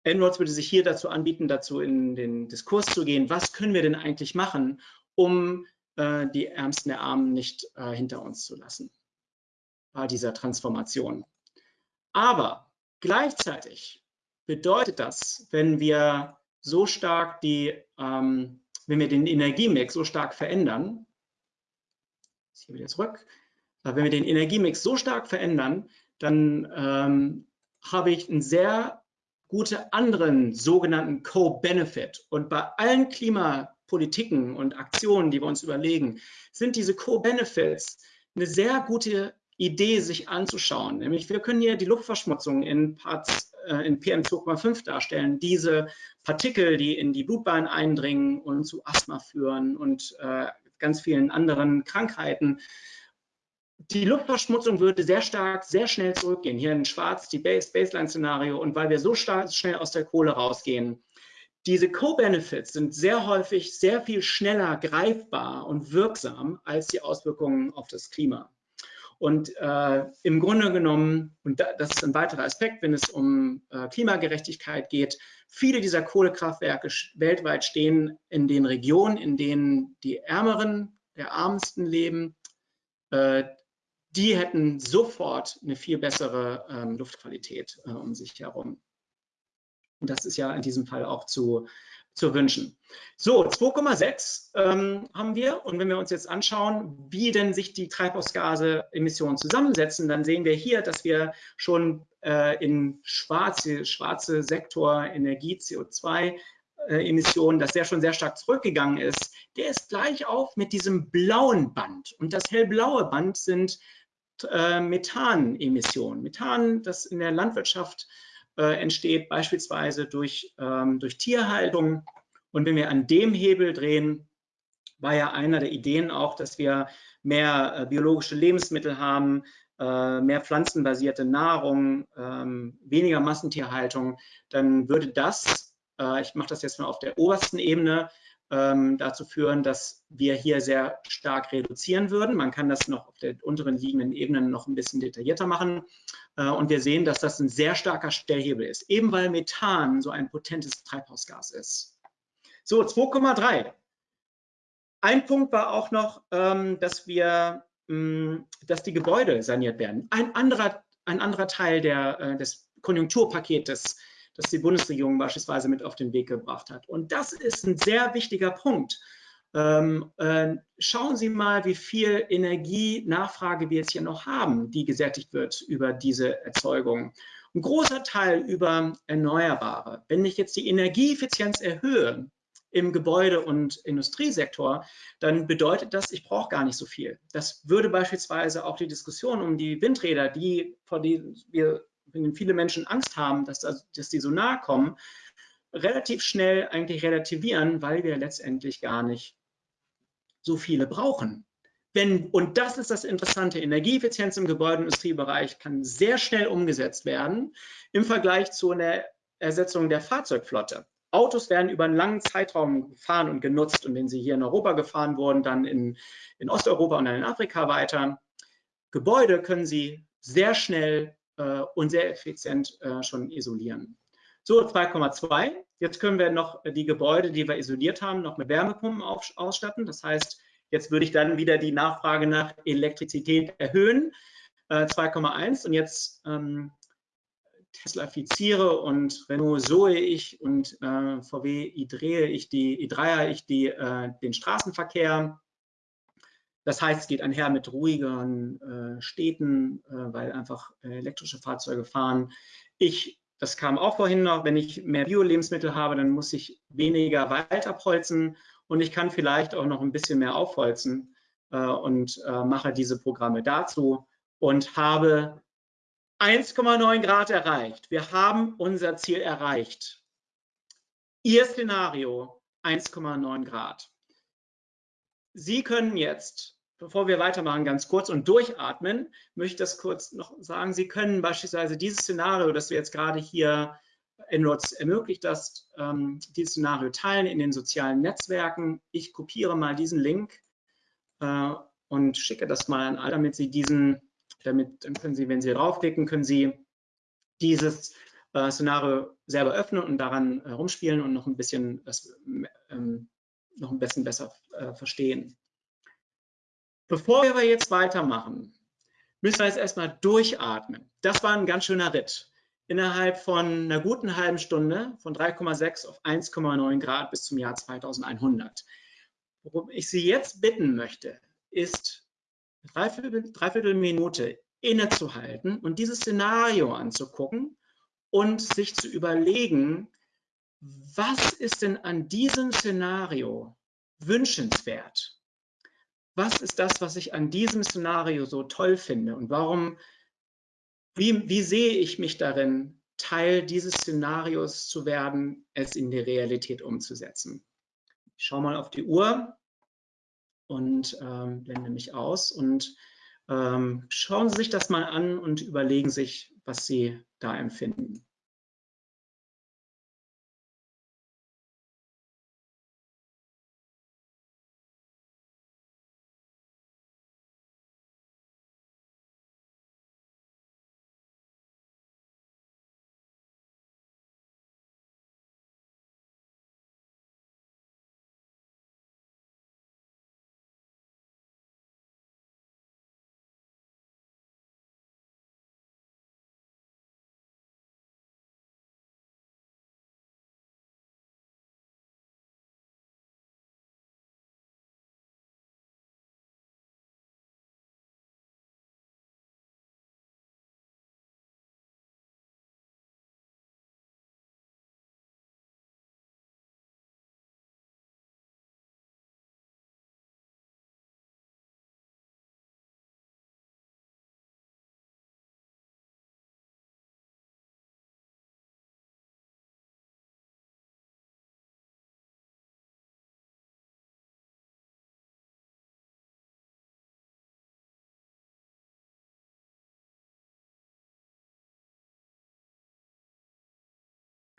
Endnotes würde sich hier dazu anbieten, dazu in den Diskurs zu gehen, was können wir denn eigentlich machen, um äh, die Ärmsten der Armen nicht äh, hinter uns zu lassen bei dieser Transformation. Aber gleichzeitig bedeutet das, wenn wir so stark die, ähm, wenn wir den Energiemix so stark verändern, hier wieder zurück, wenn wir den Energiemix so stark verändern, dann ähm, habe ich einen sehr gute anderen sogenannten Co-Benefit. Und bei allen Klimapolitiken und Aktionen, die wir uns überlegen, sind diese Co-Benefits eine sehr gute Idee, sich anzuschauen. Nämlich wir können hier die Luftverschmutzung in, Parts, äh, in PM2,5 darstellen. Diese Partikel, die in die Blutbahn eindringen und zu Asthma führen und äh, ganz vielen anderen Krankheiten die Luftverschmutzung würde sehr stark, sehr schnell zurückgehen. Hier in schwarz die Base, Baseline-Szenario. Und weil wir so stark, schnell aus der Kohle rausgehen, diese Co-Benefits sind sehr häufig sehr viel schneller greifbar und wirksam als die Auswirkungen auf das Klima. Und äh, im Grunde genommen, und da, das ist ein weiterer Aspekt, wenn es um äh, Klimagerechtigkeit geht, viele dieser Kohlekraftwerke weltweit stehen in den Regionen, in denen die Ärmeren, der Armsten leben, äh, die hätten sofort eine viel bessere ähm, Luftqualität äh, um sich herum. Und das ist ja in diesem Fall auch zu, zu wünschen. So, 2,6 ähm, haben wir. Und wenn wir uns jetzt anschauen, wie denn sich die Treibhausgase-Emissionen zusammensetzen, dann sehen wir hier, dass wir schon äh, in schwarze, schwarze Sektor Energie, CO2, äh, Emissionen, dass der schon sehr stark zurückgegangen ist, der ist gleich auf mit diesem blauen Band. Und das hellblaue Band sind äh, Methanemissionen. Methan, das in der Landwirtschaft äh, entsteht, beispielsweise durch, ähm, durch Tierhaltung. Und wenn wir an dem Hebel drehen, war ja einer der Ideen auch, dass wir mehr äh, biologische Lebensmittel haben, äh, mehr pflanzenbasierte Nahrung, ähm, weniger Massentierhaltung, dann würde das, äh, ich mache das jetzt mal auf der obersten Ebene, ähm, dazu führen, dass wir hier sehr stark reduzieren würden. Man kann das noch auf der unteren liegenden Ebene noch ein bisschen detaillierter machen. Äh, und wir sehen, dass das ein sehr starker Stellhebel ist, eben weil Methan so ein potentes Treibhausgas ist. So, 2,3. Ein Punkt war auch noch, ähm, dass wir, ähm, dass die Gebäude saniert werden. Ein anderer, ein anderer Teil der, äh, des Konjunkturpaketes das die Bundesregierung beispielsweise mit auf den Weg gebracht hat. Und das ist ein sehr wichtiger Punkt. Ähm, äh, schauen Sie mal, wie viel Energienachfrage wir jetzt hier noch haben, die gesättigt wird über diese Erzeugung. Ein großer Teil über Erneuerbare. Wenn ich jetzt die Energieeffizienz erhöhe im Gebäude- und Industriesektor, dann bedeutet das, ich brauche gar nicht so viel. Das würde beispielsweise auch die Diskussion um die Windräder, die, vor denen wir wenn viele Menschen Angst haben, dass, dass die so nahe kommen, relativ schnell eigentlich relativieren, weil wir letztendlich gar nicht so viele brauchen. Wenn, und das ist das Interessante, Energieeffizienz im Gebäudeindustriebereich kann sehr schnell umgesetzt werden im Vergleich zu einer Ersetzung der Fahrzeugflotte. Autos werden über einen langen Zeitraum gefahren und genutzt und wenn sie hier in Europa gefahren wurden, dann in, in Osteuropa und dann in Afrika weiter. Gebäude können sie sehr schnell äh, und sehr effizient äh, schon isolieren. So, 2,2. Jetzt können wir noch die Gebäude, die wir isoliert haben, noch mit Wärmepumpen ausstatten. Das heißt, jetzt würde ich dann wieder die Nachfrage nach Elektrizität erhöhen. 2,1 äh, und jetzt ähm, Teslafiziere und Renault Zoe ich und äh, VW i3 ich die i3er ich die, äh, den Straßenverkehr. Das heißt, es geht einher mit ruhigeren äh, Städten, äh, weil einfach äh, elektrische Fahrzeuge fahren. Ich, das kam auch vorhin noch, wenn ich mehr Bio-Lebensmittel habe, dann muss ich weniger Wald abholzen und ich kann vielleicht auch noch ein bisschen mehr aufholzen äh, und äh, mache diese Programme dazu und habe 1,9 Grad erreicht. Wir haben unser Ziel erreicht. Ihr Szenario 1,9 Grad. Sie können jetzt, bevor wir weitermachen, ganz kurz und durchatmen, möchte ich das kurz noch sagen. Sie können beispielsweise dieses Szenario, das wir jetzt gerade hier in Rots ermöglicht, das ähm, dieses Szenario teilen in den sozialen Netzwerken. Ich kopiere mal diesen Link äh, und schicke das mal an alle, damit Sie diesen, damit dann können Sie, wenn Sie draufklicken, können Sie dieses äh, Szenario selber öffnen und daran herumspielen und noch ein bisschen das ähm, noch ein bisschen besser äh, verstehen. Bevor wir aber jetzt weitermachen, müssen wir jetzt erstmal durchatmen. Das war ein ganz schöner Ritt. Innerhalb von einer guten halben Stunde von 3,6 auf 1,9 Grad bis zum Jahr 2100. Worum ich Sie jetzt bitten möchte, ist dreiviertel, dreiviertel Minute innezuhalten und dieses Szenario anzugucken und sich zu überlegen, was ist denn an diesem Szenario wünschenswert? Was ist das, was ich an diesem Szenario so toll finde und warum, wie, wie sehe ich mich darin, Teil dieses Szenarios zu werden, es in die Realität umzusetzen? Ich schaue mal auf die Uhr und ähm, blende mich aus und ähm, schauen Sie sich das mal an und überlegen sich, was Sie da empfinden.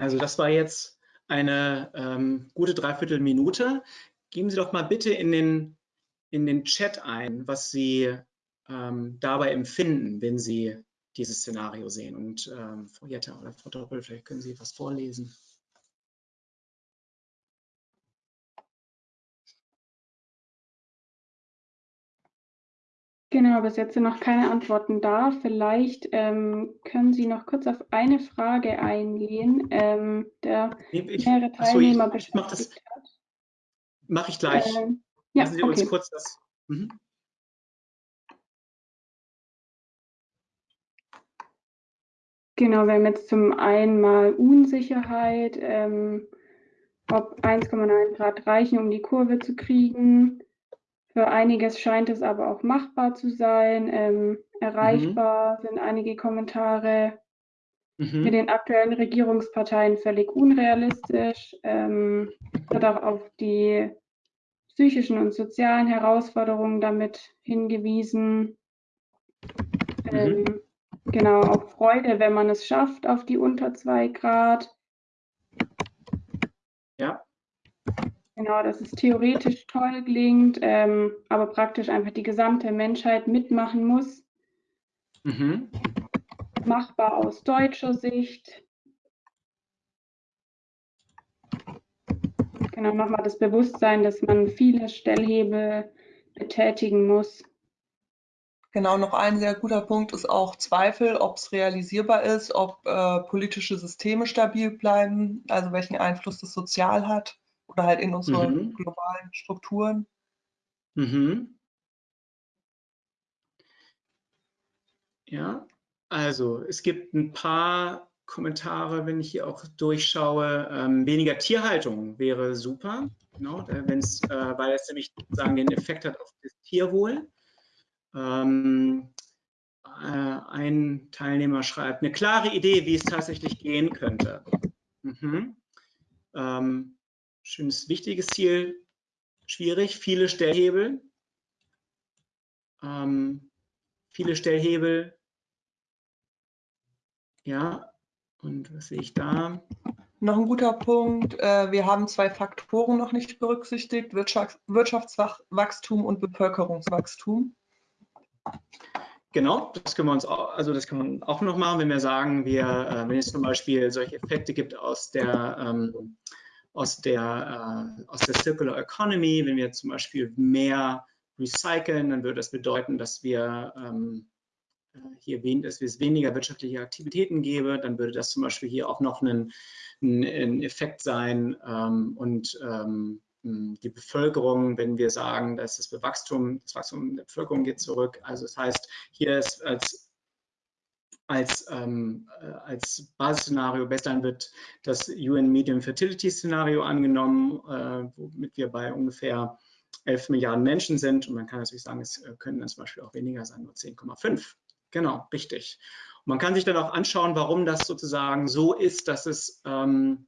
Also das war jetzt eine ähm, gute Dreiviertelminute. Geben Sie doch mal bitte in den, in den Chat ein, was Sie ähm, dabei empfinden, wenn Sie dieses Szenario sehen. Und ähm, Frau Jetta oder Frau Doppel, vielleicht können Sie was vorlesen. Genau, bis jetzt sind noch keine Antworten da. Vielleicht ähm, können Sie noch kurz auf eine Frage eingehen, ähm, der ich, mehrere Teilnehmer so, ich, ich mach das, hat. Mache ich gleich. Ähm, ja, Lassen Sie okay. uns kurz das. Mhm. Genau, wir haben jetzt zum einen mal Unsicherheit, ähm, ob 1,9 Grad reichen, um die Kurve zu kriegen. Für einiges scheint es aber auch machbar zu sein. Ähm, erreichbar mhm. sind einige Kommentare. Mhm. Mit den aktuellen Regierungsparteien völlig unrealistisch. Ähm, hat auch auf die psychischen und sozialen Herausforderungen damit hingewiesen. Mhm. Ähm, genau, auch Freude, wenn man es schafft auf die unter zwei Grad. Ja. Genau, dass es theoretisch toll klingt, ähm, aber praktisch einfach die gesamte Menschheit mitmachen muss. Mhm. Machbar aus deutscher Sicht. Genau, nochmal das Bewusstsein, dass man viele Stellhebel betätigen muss. Genau, noch ein sehr guter Punkt ist auch Zweifel, ob es realisierbar ist, ob äh, politische Systeme stabil bleiben, also welchen Einfluss das sozial hat oder halt in unsere mhm. globalen Strukturen. Mhm. Ja, also es gibt ein paar Kommentare, wenn ich hier auch durchschaue. Ähm, weniger Tierhaltung wäre super, genau, wenn's, äh, weil es nämlich sagen den Effekt hat auf das Tierwohl. Ähm, äh, ein Teilnehmer schreibt, eine klare Idee, wie es tatsächlich gehen könnte. Mhm. Ähm, schönes, wichtiges Ziel, schwierig, viele Stellhebel. Ähm, viele Stellhebel. Ja, und was sehe ich da? Noch ein guter Punkt. Äh, wir haben zwei Faktoren noch nicht berücksichtigt, Wirtschaftswachstum und Bevölkerungswachstum. Genau, das können wir uns auch, also das kann man auch noch machen, wenn wir sagen, wir, äh, wenn es zum Beispiel solche Effekte gibt aus der ähm, aus der, äh, aus der Circular Economy, wenn wir zum Beispiel mehr recyceln, dann würde das bedeuten, dass wir ähm, äh, hier dass es weniger wirtschaftliche Aktivitäten gäbe, dann würde das zum Beispiel hier auch noch ein, ein Effekt sein ähm, und ähm, die Bevölkerung, wenn wir sagen, dass das Wachstum, das Wachstum der Bevölkerung geht zurück. Also das heißt, hier ist als als, ähm, äh, als Basisszenario Baseline wird das UN Medium Fertility Szenario angenommen, äh, womit wir bei ungefähr 11 Milliarden Menschen sind. Und man kann natürlich sagen, es äh, können zum Beispiel auch weniger sein, nur 10,5. Genau, richtig. Und man kann sich dann auch anschauen, warum das sozusagen so ist, dass es ähm,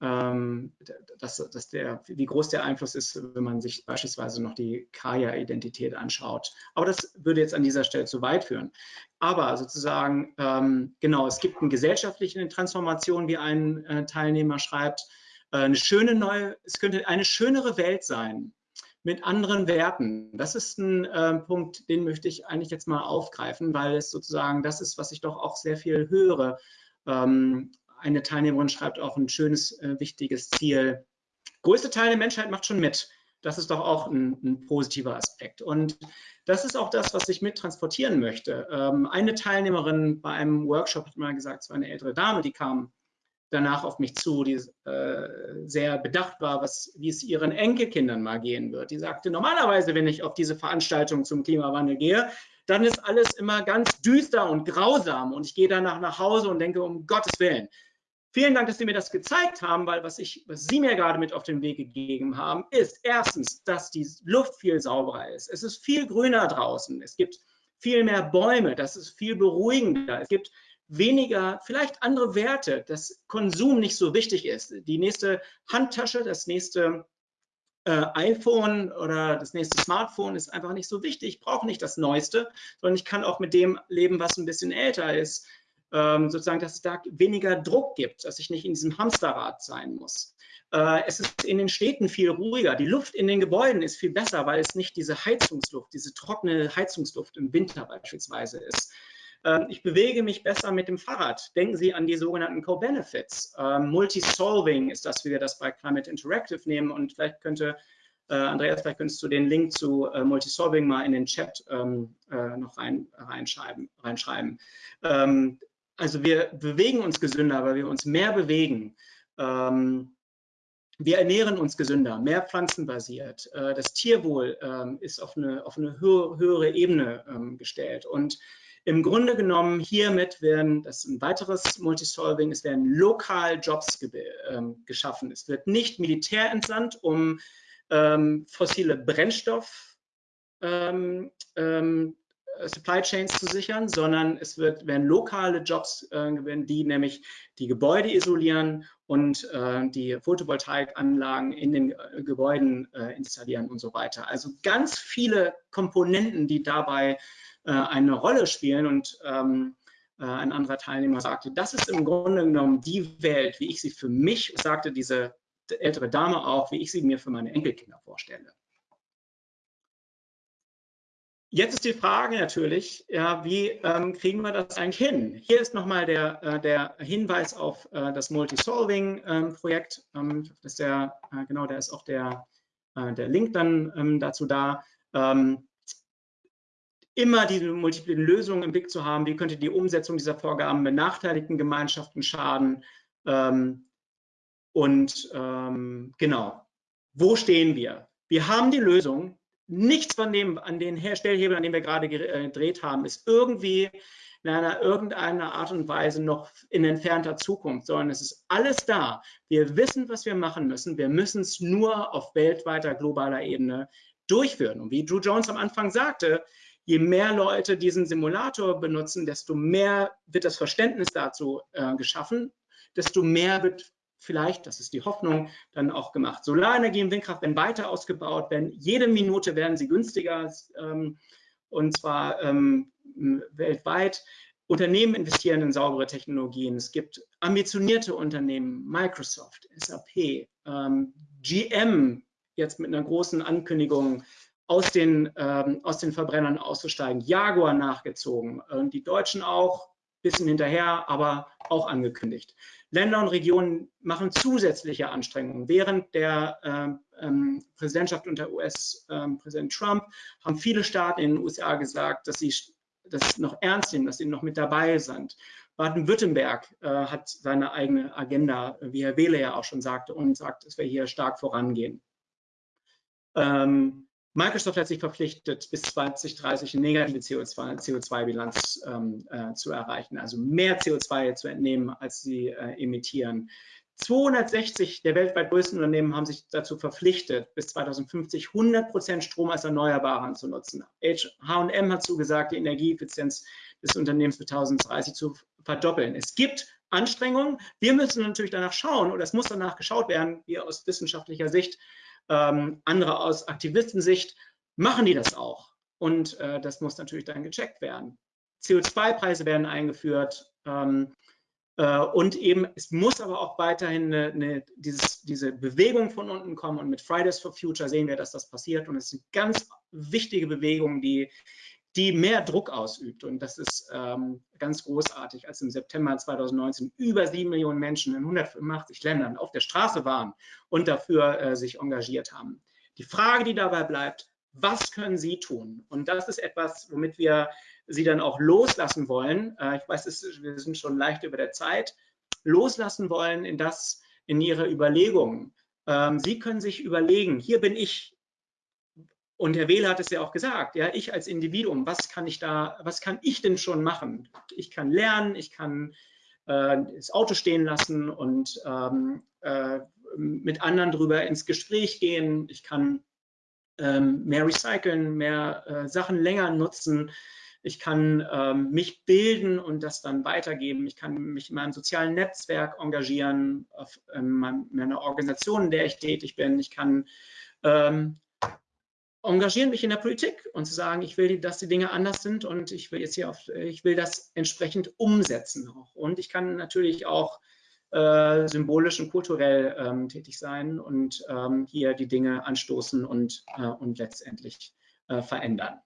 ähm, dass, dass der, wie groß der Einfluss ist, wenn man sich beispielsweise noch die Kaya-Identität anschaut. Aber das würde jetzt an dieser Stelle zu weit führen. Aber sozusagen, ähm, genau, es gibt eine gesellschaftliche Transformation, wie ein äh, Teilnehmer schreibt. Äh, eine schöne neue, es könnte eine schönere Welt sein mit anderen Werten. Das ist ein äh, Punkt, den möchte ich eigentlich jetzt mal aufgreifen, weil es sozusagen das ist, was ich doch auch sehr viel höre. Ähm, eine Teilnehmerin schreibt auch ein schönes, äh, wichtiges Ziel. Größte Teil der Menschheit macht schon mit. Das ist doch auch ein, ein, positiver Aspekt. Und das ist auch das, was ich mit transportieren möchte. Ähm, eine Teilnehmerin bei einem Workshop hat mal gesagt, es war eine ältere Dame, die kam danach auf mich zu, die äh, sehr bedacht war, was, wie es ihren Enkelkindern mal gehen wird. Die sagte, normalerweise, wenn ich auf diese Veranstaltung zum Klimawandel gehe, dann ist alles immer ganz düster und grausam und ich gehe danach nach Hause und denke, um Gottes Willen, Vielen Dank, dass Sie mir das gezeigt haben, weil was, ich, was Sie mir gerade mit auf den Weg gegeben haben, ist erstens, dass die Luft viel sauberer ist. Es ist viel grüner draußen. Es gibt viel mehr Bäume. Das ist viel beruhigender. Es gibt weniger, vielleicht andere Werte, dass Konsum nicht so wichtig ist. Die nächste Handtasche, das nächste äh, iPhone oder das nächste Smartphone ist einfach nicht so wichtig. Ich brauche nicht das Neueste, sondern ich kann auch mit dem leben, was ein bisschen älter ist ähm, sozusagen, dass es da weniger Druck gibt, dass ich nicht in diesem Hamsterrad sein muss. Äh, es ist in den Städten viel ruhiger. Die Luft in den Gebäuden ist viel besser, weil es nicht diese Heizungsluft, diese trockene Heizungsluft im Winter beispielsweise ist. Ähm, ich bewege mich besser mit dem Fahrrad. Denken Sie an die sogenannten Co-Benefits. Ähm, Multi-Solving ist das, wie wir das bei Climate Interactive nehmen. Und vielleicht könnte, äh, Andreas, vielleicht könntest du den Link zu äh, Multi-Solving mal in den Chat ähm, äh, noch rein, reinschreiben. reinschreiben. Ähm, also wir bewegen uns gesünder, weil wir uns mehr bewegen. Ähm, wir ernähren uns gesünder, mehr pflanzenbasiert. Äh, das Tierwohl ähm, ist auf eine, auf eine höhere Ebene gestellt. Und im Grunde genommen hiermit werden, das ist ein weiteres Multisolving, es werden lokal Jobs ge ähm, geschaffen. Es wird nicht Militär entsandt, um ähm, fossile Brennstoff ähm, ähm Supply Chains zu sichern, sondern es wird, werden lokale Jobs äh, die nämlich die Gebäude isolieren und äh, die Photovoltaikanlagen in den äh, Gebäuden äh, installieren und so weiter. Also ganz viele Komponenten, die dabei äh, eine Rolle spielen. Und ähm, äh, ein anderer Teilnehmer sagte, das ist im Grunde genommen die Welt, wie ich sie für mich, sagte diese ältere Dame auch, wie ich sie mir für meine Enkelkinder vorstelle. Jetzt ist die Frage natürlich, ja, wie ähm, kriegen wir das eigentlich hin? Hier ist nochmal der, äh, der Hinweis auf äh, das Multi-Solving-Projekt. Ähm, ähm, äh, genau, da ist auch der, äh, der Link dann ähm, dazu da. Immer diese multiplen Lösungen im Blick zu haben, wie könnte die Umsetzung dieser Vorgaben benachteiligten Gemeinschaften schaden ähm, und ähm, genau, wo stehen wir? Wir haben die Lösung, nichts von dem, an den Herstellhebeln, an denen wir gerade äh, gedreht haben, ist irgendwie in einer irgendeiner Art und Weise noch in entfernter Zukunft, sondern es ist alles da. Wir wissen, was wir machen müssen. Wir müssen es nur auf weltweiter, globaler Ebene durchführen. Und wie Drew Jones am Anfang sagte, je mehr Leute diesen Simulator benutzen, desto mehr wird das Verständnis dazu äh, geschaffen, desto mehr wird vielleicht, das ist die Hoffnung, dann auch gemacht. Solarenergie und Windkraft werden weiter ausgebaut, werden jede Minute werden sie günstiger ähm, und zwar ähm, weltweit. Unternehmen investieren in saubere Technologien. Es gibt ambitionierte Unternehmen, Microsoft, SAP, ähm, GM, jetzt mit einer großen Ankündigung, aus den, ähm, aus den Verbrennern auszusteigen. Jaguar nachgezogen, äh, die Deutschen auch, bisschen hinterher, aber auch angekündigt. Länder und Regionen machen zusätzliche Anstrengungen. Während der äh, ähm, Präsidentschaft unter US-Präsident ähm, Trump haben viele Staaten in den USA gesagt, dass sie das noch ernst nehmen, dass sie noch mit dabei sind. Baden-Württemberg äh, hat seine eigene Agenda, wie Herr Wehle ja auch schon sagte, und sagt, dass wir hier stark vorangehen. Ähm, Microsoft hat sich verpflichtet, bis 2030 eine negative CO2-Bilanz ähm, äh, zu erreichen, also mehr CO2 zu entnehmen, als sie äh, emittieren. 260 der weltweit größten Unternehmen haben sich dazu verpflichtet, bis 2050 100 Prozent Strom als Erneuerbaren zu nutzen. H&M hat zugesagt, die Energieeffizienz des Unternehmens bis 2030 zu verdoppeln. Es gibt Anstrengungen. Wir müssen natürlich danach schauen, oder es muss danach geschaut werden, wir aus wissenschaftlicher Sicht, ähm, andere aus Aktivistensicht machen die das auch. Und äh, das muss natürlich dann gecheckt werden. CO2-Preise werden eingeführt. Ähm, äh, und eben, es muss aber auch weiterhin eine, eine, dieses, diese Bewegung von unten kommen. Und mit Fridays for Future sehen wir, dass das passiert. Und es eine ganz wichtige Bewegung, die die mehr Druck ausübt. Und das ist ähm, ganz großartig, als im September 2019 über sieben Millionen Menschen in 185 Ländern auf der Straße waren und dafür äh, sich engagiert haben. Die Frage, die dabei bleibt, was können Sie tun? Und das ist etwas, womit wir Sie dann auch loslassen wollen. Äh, ich weiß, ist, wir sind schon leicht über der Zeit. Loslassen wollen in das, in Ihre Überlegungen. Ähm, Sie können sich überlegen, hier bin ich, und Herr Wähler hat es ja auch gesagt, ja, ich als Individuum, was kann ich da, was kann ich denn schon machen? Ich kann lernen, ich kann äh, das Auto stehen lassen und ähm, äh, mit anderen drüber ins Gespräch gehen. Ich kann ähm, mehr recyceln, mehr äh, Sachen länger nutzen. Ich kann ähm, mich bilden und das dann weitergeben. Ich kann mich in meinem sozialen Netzwerk engagieren, auf ähm, meiner Organisation, in der ich tätig bin. Ich kann ähm, engagieren, mich in der Politik und zu sagen, ich will, dass die Dinge anders sind und ich will jetzt hier auf, ich will das entsprechend umsetzen auch. Und ich kann natürlich auch äh, symbolisch und kulturell ähm, tätig sein und ähm, hier die Dinge anstoßen und, äh, und letztendlich äh, verändern.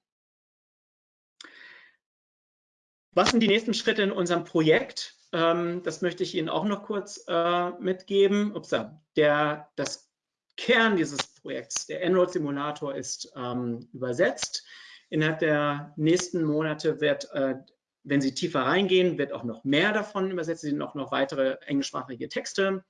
Was sind die nächsten Schritte in unserem Projekt? Ähm, das möchte ich Ihnen auch noch kurz äh, mitgeben. Upsa, der, das Kern dieses Projekts, der Enroad Simulator, ist ähm, übersetzt. Innerhalb der nächsten Monate wird, äh, wenn Sie tiefer reingehen, wird auch noch mehr davon übersetzt. Es sind auch noch weitere englischsprachige Texte.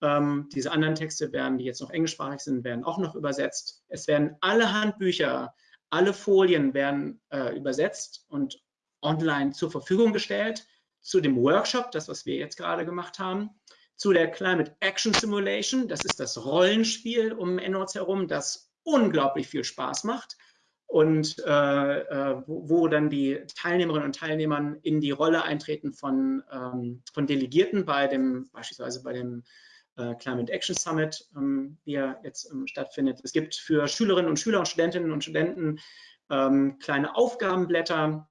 Ähm, diese anderen Texte werden, die jetzt noch englischsprachig sind, werden auch noch übersetzt. Es werden alle Handbücher, alle Folien werden äh, übersetzt und online zur Verfügung gestellt. Zu dem Workshop, das, was wir jetzt gerade gemacht haben zu der Climate Action Simulation. Das ist das Rollenspiel um EndNotes herum, das unglaublich viel Spaß macht und äh, äh, wo, wo, dann die Teilnehmerinnen und Teilnehmer in die Rolle eintreten von, ähm, von Delegierten bei dem, beispielsweise bei dem äh, Climate Action Summit, ähm, er jetzt ähm, stattfindet. Es gibt für Schülerinnen und Schüler und Studentinnen und Studenten ähm, kleine Aufgabenblätter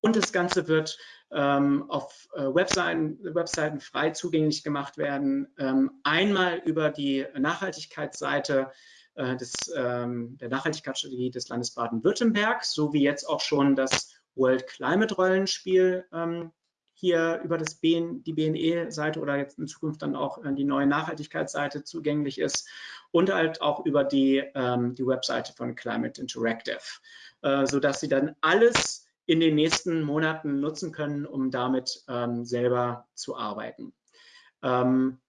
und das Ganze wird ähm, auf äh, Webseiten, Webseiten frei zugänglich gemacht werden. Ähm, einmal über die Nachhaltigkeitsseite äh, des, ähm, der Nachhaltigkeitsstrategie des Landes Baden-Württemberg, so wie jetzt auch schon das World Climate Rollenspiel ähm, hier über das BN, die BNE-Seite oder jetzt in Zukunft dann auch äh, die neue Nachhaltigkeitsseite zugänglich ist und halt auch über die, ähm, die Webseite von Climate Interactive, äh, sodass Sie dann alles in den nächsten Monaten nutzen können, um damit ähm, selber zu arbeiten. Ähm,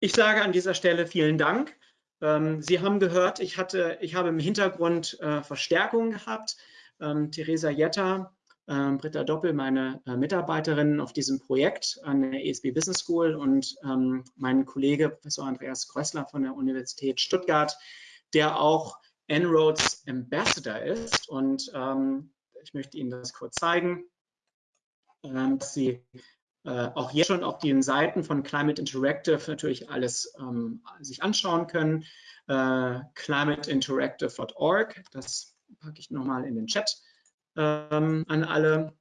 ich sage an dieser Stelle vielen Dank. Ähm, Sie haben gehört, ich, hatte, ich habe im Hintergrund äh, Verstärkung gehabt. Ähm, Theresa Jetta, äh, Britta Doppel, meine äh, Mitarbeiterinnen auf diesem Projekt an der ESB Business School und ähm, mein Kollege Professor Andreas Krössler von der Universität Stuttgart, der auch En-ROADS Ambassador ist und ähm, ich möchte Ihnen das kurz zeigen, dass Sie äh, auch jetzt schon auf den Seiten von Climate Interactive natürlich alles ähm, sich anschauen können. Äh, climateinteractive.org, das packe ich nochmal in den Chat ähm, an alle.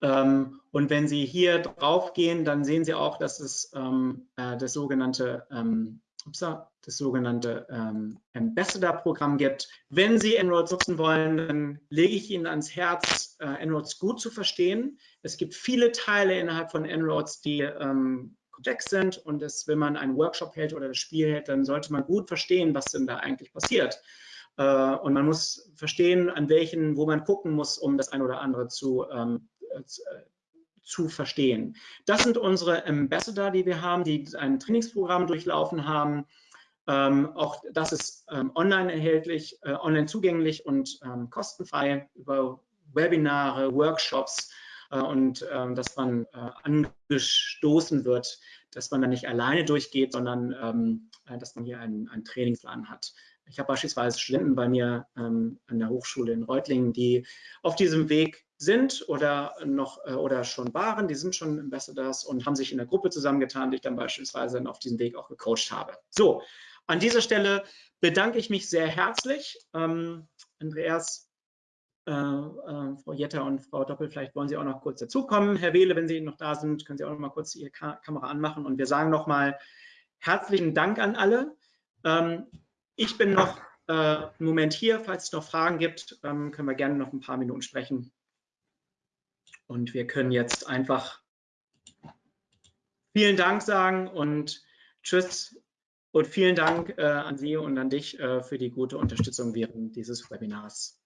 Ähm, und wenn Sie hier drauf gehen, dann sehen Sie auch, dass es ähm, äh, das sogenannte ähm, das sogenannte ähm, Ambassador-Programm gibt. Wenn Sie En-ROADS nutzen wollen, dann lege ich Ihnen ans Herz, äh, En-ROADS gut zu verstehen. Es gibt viele Teile innerhalb von En-ROADS, die ähm, komplex sind und das, wenn man einen Workshop hält oder das Spiel hält, dann sollte man gut verstehen, was denn da eigentlich passiert. Äh, und man muss verstehen, an welchen, wo man gucken muss, um das eine oder andere zu, ähm, äh, zu verstehen. Das sind unsere Ambassador, die wir haben, die ein Trainingsprogramm durchlaufen haben. Ähm, auch das ist ähm, online erhältlich, äh, online zugänglich und ähm, kostenfrei über Webinare, Workshops äh, und äh, dass man äh, angestoßen wird, dass man da nicht alleine durchgeht, sondern ähm, äh, dass man hier einen, einen Trainingsplan hat. Ich habe beispielsweise Studenten bei mir ähm, an der Hochschule in Reutlingen, die auf diesem Weg sind oder noch äh, oder schon waren, die sind schon Ambassadors und haben sich in der Gruppe zusammengetan, die ich dann beispielsweise auf diesem Weg auch gecoacht habe. So, an dieser Stelle bedanke ich mich sehr herzlich. Ähm, Andreas, äh, äh, Frau Jetter und Frau Doppel, vielleicht wollen Sie auch noch kurz dazukommen. Herr Wehle, wenn Sie noch da sind, können Sie auch noch mal kurz Ihre Ka Kamera anmachen und wir sagen noch mal herzlichen Dank an alle. Ähm, ich bin noch äh, einen Moment hier. Falls es noch Fragen gibt, ähm, können wir gerne noch ein paar Minuten sprechen. Und wir können jetzt einfach vielen Dank sagen und Tschüss und vielen Dank äh, an Sie und an dich äh, für die gute Unterstützung während dieses Webinars.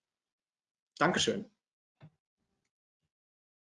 Dankeschön.